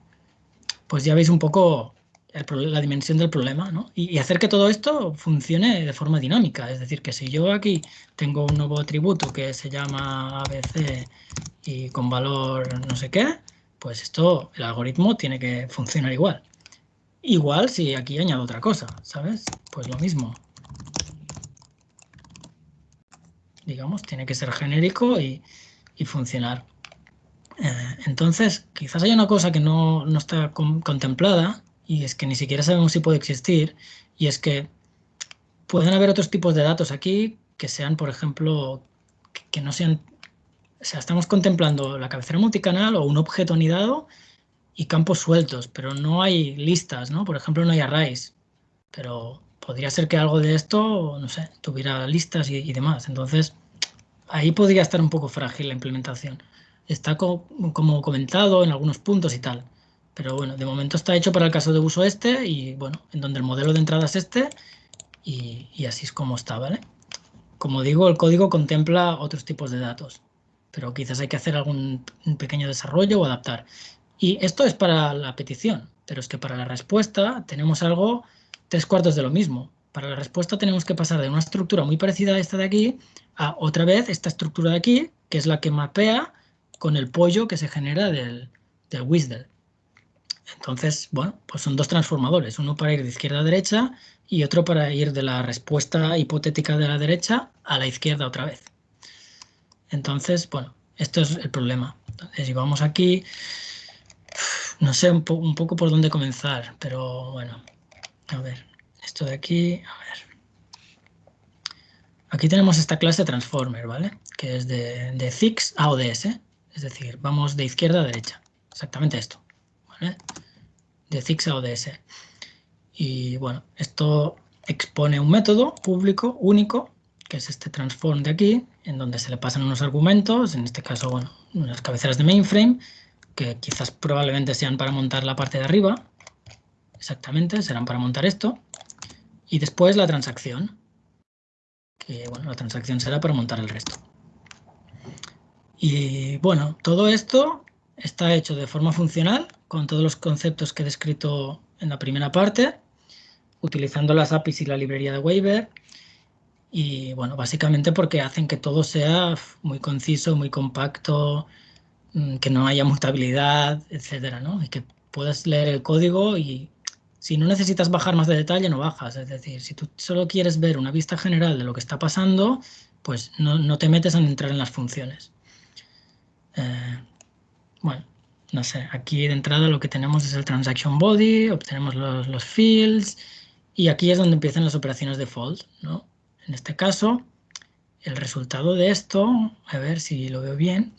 Pues ya veis un poco la dimensión del problema, ¿no? Y, y, hacer que todo esto funcione de forma dinámica. Es decir, que si yo aquí tengo un nuevo atributo que se llama ABC y con valor no sé qué, pues esto, el algoritmo tiene que funcionar igual. Igual si aquí añado otra cosa, ¿sabes? Pues lo mismo. Digamos, tiene que ser genérico y, funcionar. Eh, entonces, quizás haya una cosa que no, está contemplada y es que ni siquiera sabemos si puede existir y es que pueden haber otros tipos de datos aquí que sean, por ejemplo, que no sean o sea, estamos contemplando la cabecera multicanal o un objeto anidado y campos sueltos, pero no hay listas, ¿no? Por ejemplo, no hay arrays, pero podría ser que algo de esto, no sé, tuviera listas y, demás. Entonces, ahí podría estar un poco frágil la implementación. Está como comentado en algunos puntos y tal, pero bueno, de momento está hecho para el caso de uso este y bueno, en donde el modelo de entrada es este y, así es como está, ¿vale? Como digo, el código contempla otros tipos de datos pero quizás hay que hacer algún pequeño desarrollo o adaptar. Y esto es para la petición, pero es que para la respuesta tenemos algo tres cuartos de lo mismo. Para la respuesta tenemos que pasar de una estructura muy parecida a esta de aquí a otra vez esta estructura de aquí, que es la que mapea con el pollo que se genera del, del. Entonces, bueno, pues son dos transformadores, uno para ir de izquierda a derecha y otro para ir de la respuesta hipotética de la derecha a la izquierda otra vez. Entonces, bueno, esto es el problema. Entonces, si vamos aquí, no sé un, poco por dónde comenzar, pero bueno, a ver, esto de aquí, a ver. Aquí tenemos esta clase transformer, ¿vale? Que es de, de Zix a ODS, es decir, vamos de izquierda a derecha, exactamente esto, ¿vale? De Zix a ODS. Y bueno, esto expone un método público único que es este transform de aquí, en donde se le pasan unos argumentos, en este caso, bueno, unas cabeceras de mainframe, que quizás probablemente sean para montar la parte de arriba, exactamente, serán para montar esto, y después la transacción, que bueno, la transacción será para montar el resto. Y bueno, todo esto está hecho de forma funcional, con todos los conceptos que he descrito en la primera parte, utilizando las APIs y la librería de Waiver, y bueno, básicamente porque hacen que todo sea muy conciso, muy compacto, mm, que no haya mutabilidad, etcétera, ¿no? Y que puedas leer el código y si no necesitas bajar más de detalle, no bajas. Es decir, si tú solo quieres ver una vista general de lo que está pasando, pues no, te metes a entrar en las funciones. Eh, bueno, no sé, aquí de entrada lo que tenemos es el transaction body, obtenemos los, los fields y aquí es donde empiezan las operaciones default, ¿no? En este caso, el resultado de esto, a ver si lo veo bien.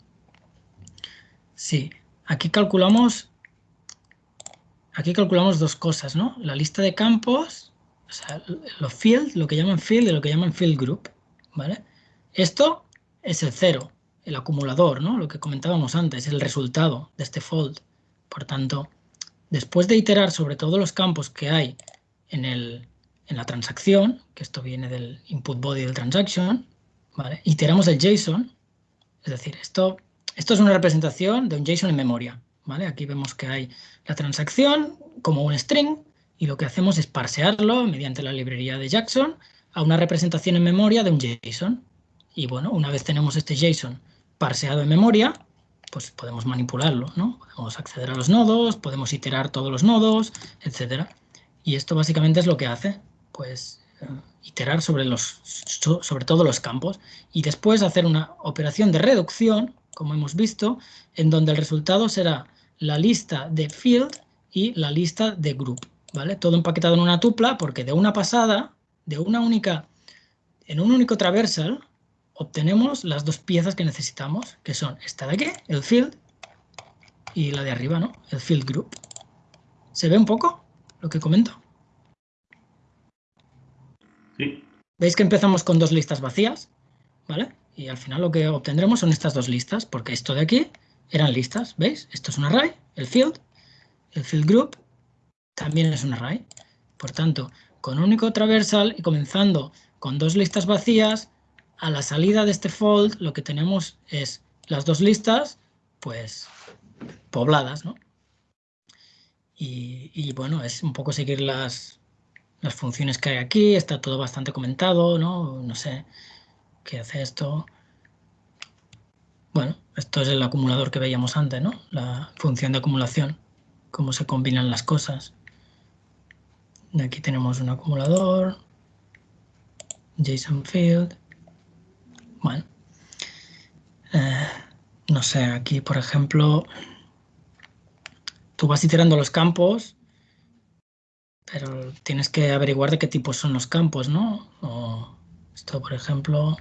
Sí, aquí calculamos, aquí calculamos dos cosas, ¿no? La lista de campos, o sea, los field, lo que llaman field y lo que llaman field group, ¿vale? Esto es el cero, el acumulador, ¿no? Lo que comentábamos antes, el resultado de este fold. Por tanto, después de iterar sobre todos los campos que hay en, el, en la transacción, que esto viene del input body del transaction, iteramos el JSON, es decir, esto, esto es una representación de un JSON en memoria. ¿vale? Aquí vemos que hay la transacción como un string y lo que hacemos es parsearlo mediante la librería de Jackson a una representación en memoria de un JSON. Y bueno, una vez tenemos este JSON parseado en memoria, pues podemos manipularlo, ¿no? Podemos acceder a los nodos, podemos iterar todos los nodos, etcétera. Y esto básicamente es lo que hace, pues eh, iterar sobre, los, sobre todos los campos y después hacer una operación de reducción, como hemos visto, en donde el resultado será la lista de field y la lista de group, ¿vale? Todo empaquetado en una tupla porque de una pasada, de una única, en un único traversal, obtenemos las dos piezas que necesitamos, que son esta de aquí, el field, y la de arriba, ¿no? El field group. ¿Se ve un poco? lo que comento? Sí. Veis que empezamos con dos listas vacías, ¿vale? Y al final lo que obtendremos son estas dos listas, porque esto de aquí eran listas, ¿veis? Esto es un array, el field, el field group también es un array. Por tanto, con un único traversal y comenzando con dos listas vacías, a la salida de este fold lo que tenemos es las dos listas, pues, pobladas, ¿no? Y, bueno, es un poco seguir las, las funciones que hay aquí, está todo bastante comentado, ¿no? No sé qué hace esto. Bueno, esto es el acumulador que veíamos antes, ¿no? La función de acumulación, cómo se combinan las cosas. Aquí tenemos un acumulador, JSON field. Bueno, eh, no sé, aquí por ejemplo tú vas iterando los campos, pero tienes que averiguar de qué tipos son los campos, ¿no? O esto, por ejemplo...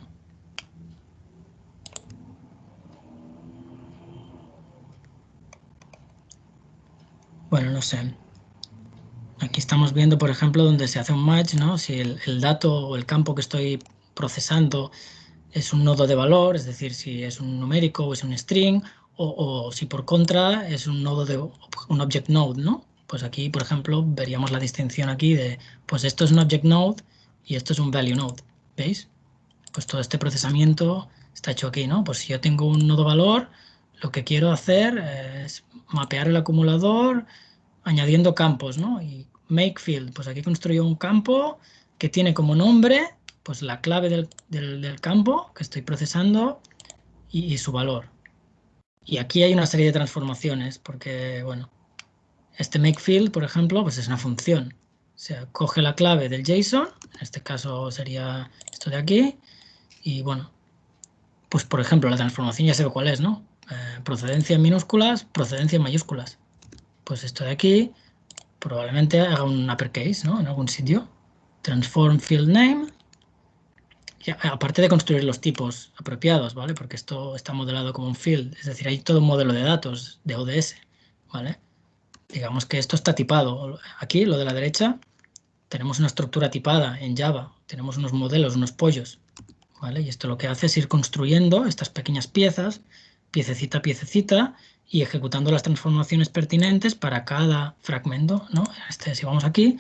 Bueno, no sé. Aquí estamos viendo, por ejemplo, donde se hace un match, ¿no? Si el dato o el campo que estoy procesando es un nodo de valor, es decir, si es un numérico o es un string, o, si por contra es un nodo de un object node, ¿no? Pues aquí, por ejemplo, veríamos la distinción aquí de, pues esto es un object node y esto es un value node, ¿veis? Pues todo este procesamiento está hecho aquí, ¿no? Pues si yo tengo un nodo valor, lo que quiero hacer es mapear el acumulador añadiendo campos, ¿no? Y make field, pues aquí construyo un campo que tiene como nombre pues la clave del, campo que estoy procesando y su valor. Y aquí hay una serie de transformaciones, porque, bueno, este makefield, por ejemplo, pues es una función. O sea, coge la clave del JSON, en este caso sería esto de aquí, y bueno, pues por ejemplo, la transformación ya ve cuál es, ¿no? Eh, procedencia en minúsculas, procedencia en mayúsculas. Pues esto de aquí probablemente haga un uppercase, ¿no? En algún sitio. Transform field name aparte de construir los tipos apropiados, ¿vale? Porque esto está modelado como un field, es decir, hay todo un modelo de datos de ODS, ¿vale? Digamos que esto está tipado. Aquí, lo de la derecha, tenemos una estructura tipada en Java, tenemos unos modelos, unos pollos, ¿vale? Y esto lo que hace es ir construyendo estas pequeñas piezas, piececita a piececita, y ejecutando las transformaciones pertinentes para cada fragmento, ¿no? Este, si vamos aquí,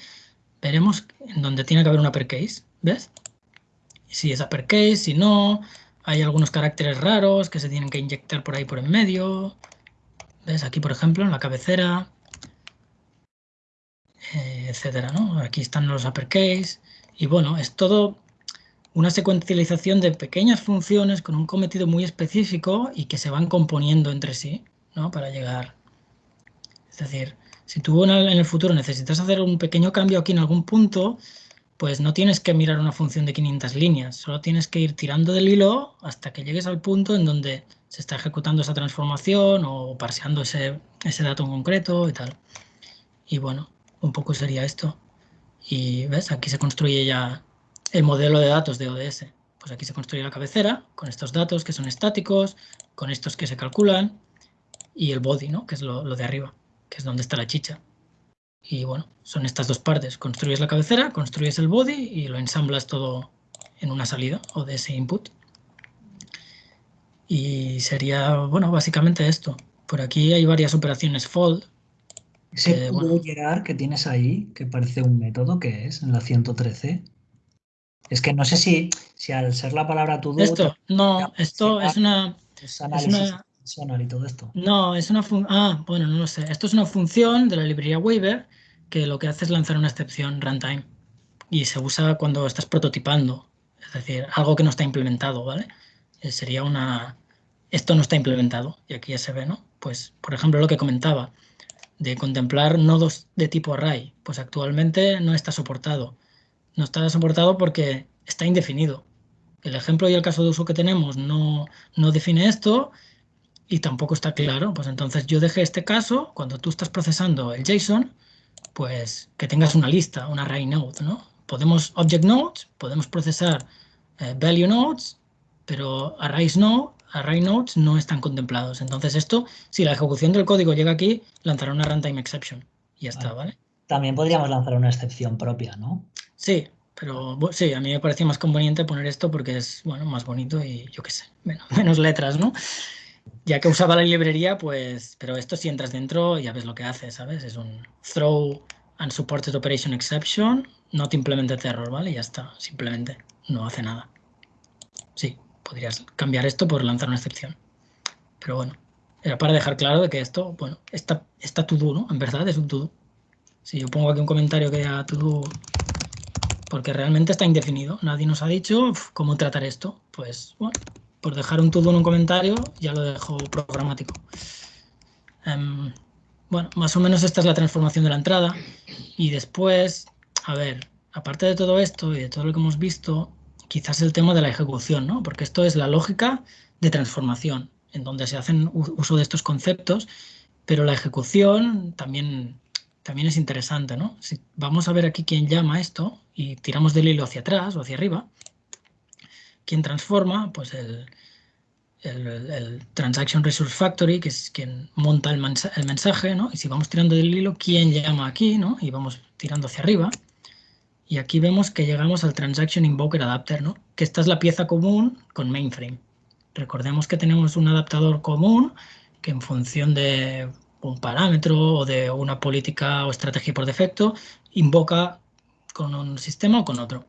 veremos en donde tiene que haber un uppercase, ¿ves? Si es uppercase, si no, hay algunos caracteres raros que se tienen que inyectar por ahí por en medio. ¿Ves? Aquí, por ejemplo, en la cabecera, eh, etcétera, ¿no? Aquí están los uppercase. Y bueno, es todo, una secuencialización de pequeñas funciones con un cometido muy específico y que se van componiendo entre sí, ¿no? Para llegar. Es decir, si tú en el futuro necesitas hacer un pequeño cambio aquí en algún punto, pues no tienes que mirar una función de 500 líneas, solo tienes que ir tirando del hilo hasta que llegues al punto en donde se está ejecutando esa transformación o parseando ese, ese dato en concreto y tal. Y bueno, un poco sería esto. Y ves, aquí se construye ya el modelo de datos de ODS. Pues aquí se construye la cabecera con estos datos que son estáticos, con estos que se calculan y el body, ¿no? que es lo, lo de arriba, que es donde está la chicha. Y bueno, son estas dos partes. Construyes la cabecera, construyes el body y lo ensamblas todo en una salida o de ese input. Y sería, bueno, básicamente esto. Por aquí hay varias operaciones fold. Ese que, que tienes ahí, que parece un método, que es? En la 113. Es que no sé si, si al ser la palabra to Esto, no, esto es una... Es análisis No, es una función... Ah, bueno, no lo sé. Esto es una función de la librería Waiver que lo que hace es lanzar una excepción runtime y se usa cuando estás prototipando, es decir, algo que no está implementado, ¿vale? Eh, sería una... Esto no está implementado y aquí ya se ve, ¿no? Pues, por ejemplo, lo que comentaba de contemplar nodos de tipo array, pues actualmente no está soportado. No está soportado porque está indefinido. El ejemplo y el caso de uso que tenemos no, no define esto y tampoco está claro. Pues entonces yo dejé este caso, cuando tú estás procesando el JSON, pues que tengas una lista, un array node, ¿no? Podemos object nodes, podemos procesar eh, value nodes, pero arrays no, array nodes no están contemplados. Entonces esto, si la ejecución del código llega aquí, lanzará una runtime exception. Y ya está, ¿vale? También podríamos lanzar una excepción propia, ¿no? Sí, pero sí, a mí me parecía más conveniente poner esto porque es, bueno, más bonito y yo qué sé, menos [LAUGHS] letras, ¿no? Ya que usaba la librería, pues, pero esto si entras dentro ya ves lo que hace, ¿sabes? Es un throw unsupported operation exception, not implemented error, ¿vale? Y ya está, simplemente no hace nada. Sí, podrías cambiar esto por lanzar una excepción. Pero bueno, era para dejar claro de que esto, bueno, está, está to do, ¿no? En verdad es un to do. Si yo pongo aquí un comentario que diga to do, porque realmente está indefinido, nadie nos ha dicho cómo tratar esto, pues bueno, por dejar un todo en un comentario, ya lo dejo programático. Em, bueno, más o menos esta es la transformación de la entrada. Y después, a ver, aparte de todo esto y de todo lo que hemos visto, quizás el tema de la ejecución, ¿no? Porque esto es la lógica de transformación, en donde se hacen uso de estos conceptos, pero la ejecución también, también es interesante, ¿no? Si vamos a ver aquí quién llama esto y tiramos del hilo hacia atrás o hacia arriba, quien transforma, pues el, el, Transaction Resource Factory, que es quien monta el, mensaje, ¿no? Y si vamos tirando del hilo, ¿quién llama aquí, ¿no? Y vamos tirando hacia arriba. Y aquí vemos que llegamos al Transaction Invoker Adapter, ¿no? Que esta es la pieza común con mainframe. Recordemos que tenemos un adaptador común que en función de un parámetro o de una política o estrategia por defecto, invoca con un sistema o con otro.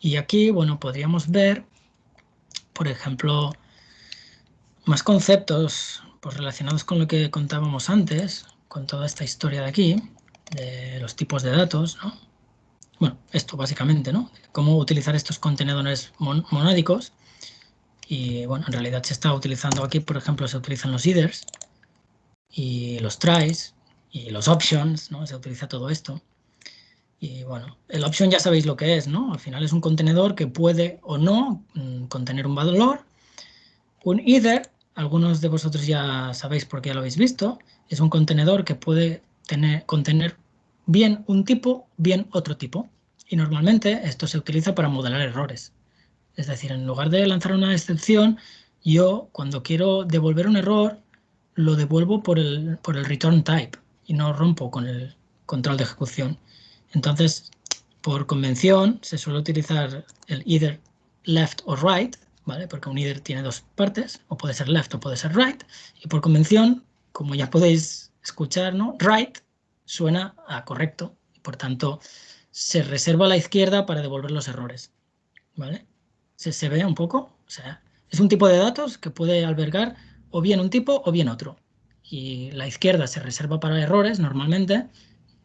Y aquí, bueno, podríamos ver, por ejemplo, más conceptos pues, relacionados con lo que contábamos antes, con toda esta historia de aquí, de los tipos de datos, ¿no? Bueno, esto básicamente, ¿no? Cómo utilizar estos contenedores monádicos. Y bueno, en realidad se está utilizando aquí, por ejemplo, se utilizan los headers y los tries y los options, ¿no? Se utiliza todo esto. Y bueno, el option ya sabéis lo que es, ¿no? Al final es un contenedor que puede o no mm, contener un valor. Un either, algunos de vosotros ya sabéis porque ya lo habéis visto, es un contenedor que puede tener, contener bien un tipo, bien otro tipo. Y normalmente esto se utiliza para modelar errores. Es decir, en lugar de lanzar una excepción, yo cuando quiero devolver un error, lo devuelvo por el, por el return type y no rompo con el control de ejecución. Entonces, por convención, se suele utilizar el either left o right, ¿vale? Porque un either tiene dos partes, o puede ser left o puede ser right, y por convención, como ya podéis escuchar, ¿no? Right suena a correcto, y por tanto se reserva a la izquierda para devolver los errores, ¿vale? ¿Se, se ve un poco? O sea, es un tipo de datos que puede albergar o bien un tipo o bien otro. Y la izquierda se reserva para errores normalmente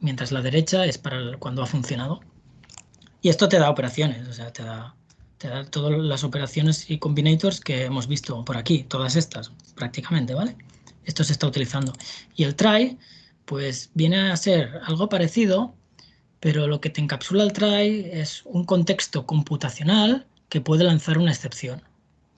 mientras la derecha es para cuando ha funcionado. Y esto te da operaciones, o sea, te da te da todas las operaciones y combinators que hemos visto por aquí, todas estas prácticamente, ¿vale? Esto se está utilizando. Y el try, pues viene a ser algo parecido, pero lo que te encapsula el try es un contexto computacional que puede lanzar una excepción.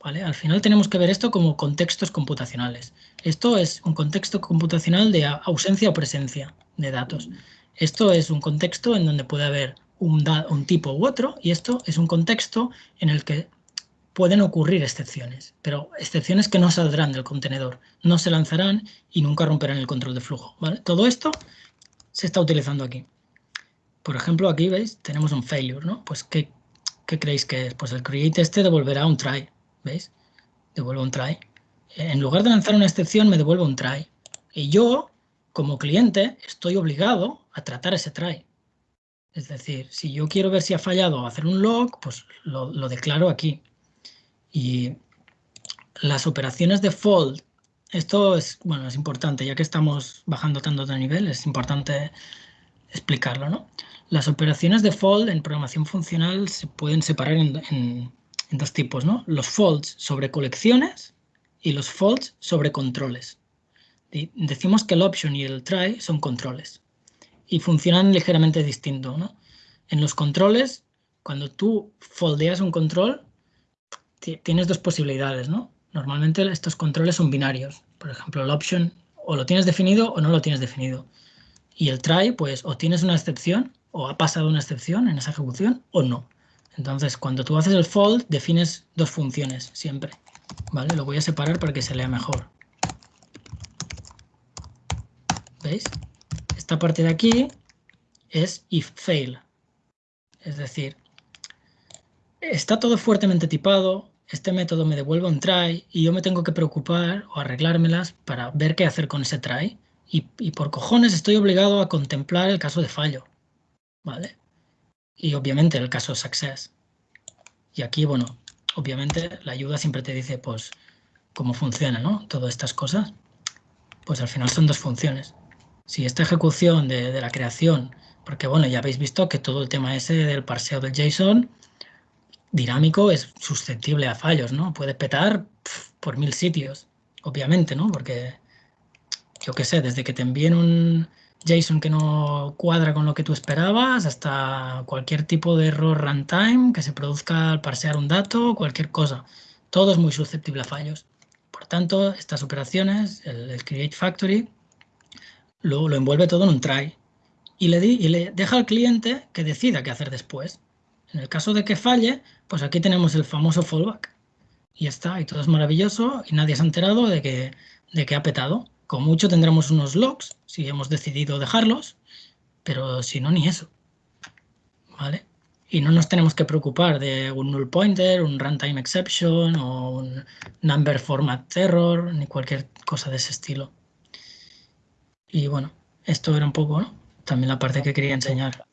¿vale? Al final tenemos que ver esto como contextos computacionales. Esto es un contexto computacional de ausencia o presencia de datos. Esto es un contexto en donde puede haber un, tipo u otro y esto es un contexto en el que pueden ocurrir excepciones, pero excepciones que no saldrán del contenedor, no se lanzarán y nunca romperán el control de flujo. Todo esto se está utilizando aquí. Por ejemplo, aquí veis, tenemos un failure, ¿no? Pues, ¿qué, ¿qué, creéis que es? Pues el create este devolverá un try, ¿veis? Devuelve un try. En lugar de lanzar una excepción, me devuelve un try. Y yo, como cliente, estoy obligado a tratar ese try. Es decir, si yo quiero ver si ha fallado hacer un log, pues lo, declaro aquí. Y las operaciones de fold, esto es, bueno, es importante, ya que estamos bajando tanto de nivel, es importante explicarlo, ¿no? Las operaciones de fold en programación funcional se pueden separar en, dos tipos, ¿no? Los folds sobre colecciones y los folds sobre controles. Decimos que el option y el try son controles y funcionan ligeramente distinto. ¿no? En los controles, cuando tú foldeas un control, tienes dos posibilidades. ¿no? Normalmente estos controles son binarios. Por ejemplo, el option o lo tienes definido o no lo tienes definido. Y el try, pues o tienes una excepción o ha pasado una excepción en esa ejecución o no. Entonces, cuando tú haces el fold, defines dos funciones siempre. ¿Vale? Lo voy a separar para que se lea mejor. ¿Veis? Esta parte de aquí es if fail. Es decir, está todo fuertemente tipado, este método me devuelve un try y yo me tengo que preocupar o arreglármelas para ver qué hacer con ese try. Y, y, por cojones estoy obligado a contemplar el caso de fallo. ¿Vale? Y obviamente el caso success. Y aquí, bueno, obviamente la ayuda siempre te dice, pues, cómo funciona, ¿no? Todas estas cosas. Pues al final son dos funciones si esta ejecución de, la creación, porque bueno, ya habéis visto que todo el tema ese del parseo del JSON dinámico es susceptible a fallos, ¿no? Puede petar por mil sitios, obviamente, ¿no? Porque, yo qué sé, desde que te envíen un JSON que no cuadra con lo que tú esperabas, hasta cualquier tipo de error runtime que se produzca al parsear un dato, cualquier cosa. Todo es muy susceptible a fallos. Por tanto, estas operaciones, el Create Factory, lo, lo envuelve todo en un try y le, di, y le deja al cliente que decida qué hacer después. En el caso de que falle, pues aquí tenemos el famoso fallback. Y está, y todo es maravilloso y nadie se ha enterado de que, de que ha petado. Con mucho tendremos unos logs, si hemos decidido dejarlos, pero si no, ni eso. ¿Vale? Y no nos tenemos que preocupar de un null pointer, un runtime exception o un number format error, ni cualquier cosa de ese estilo. Y bueno, esto era un poco. También la parte que quería enseñar.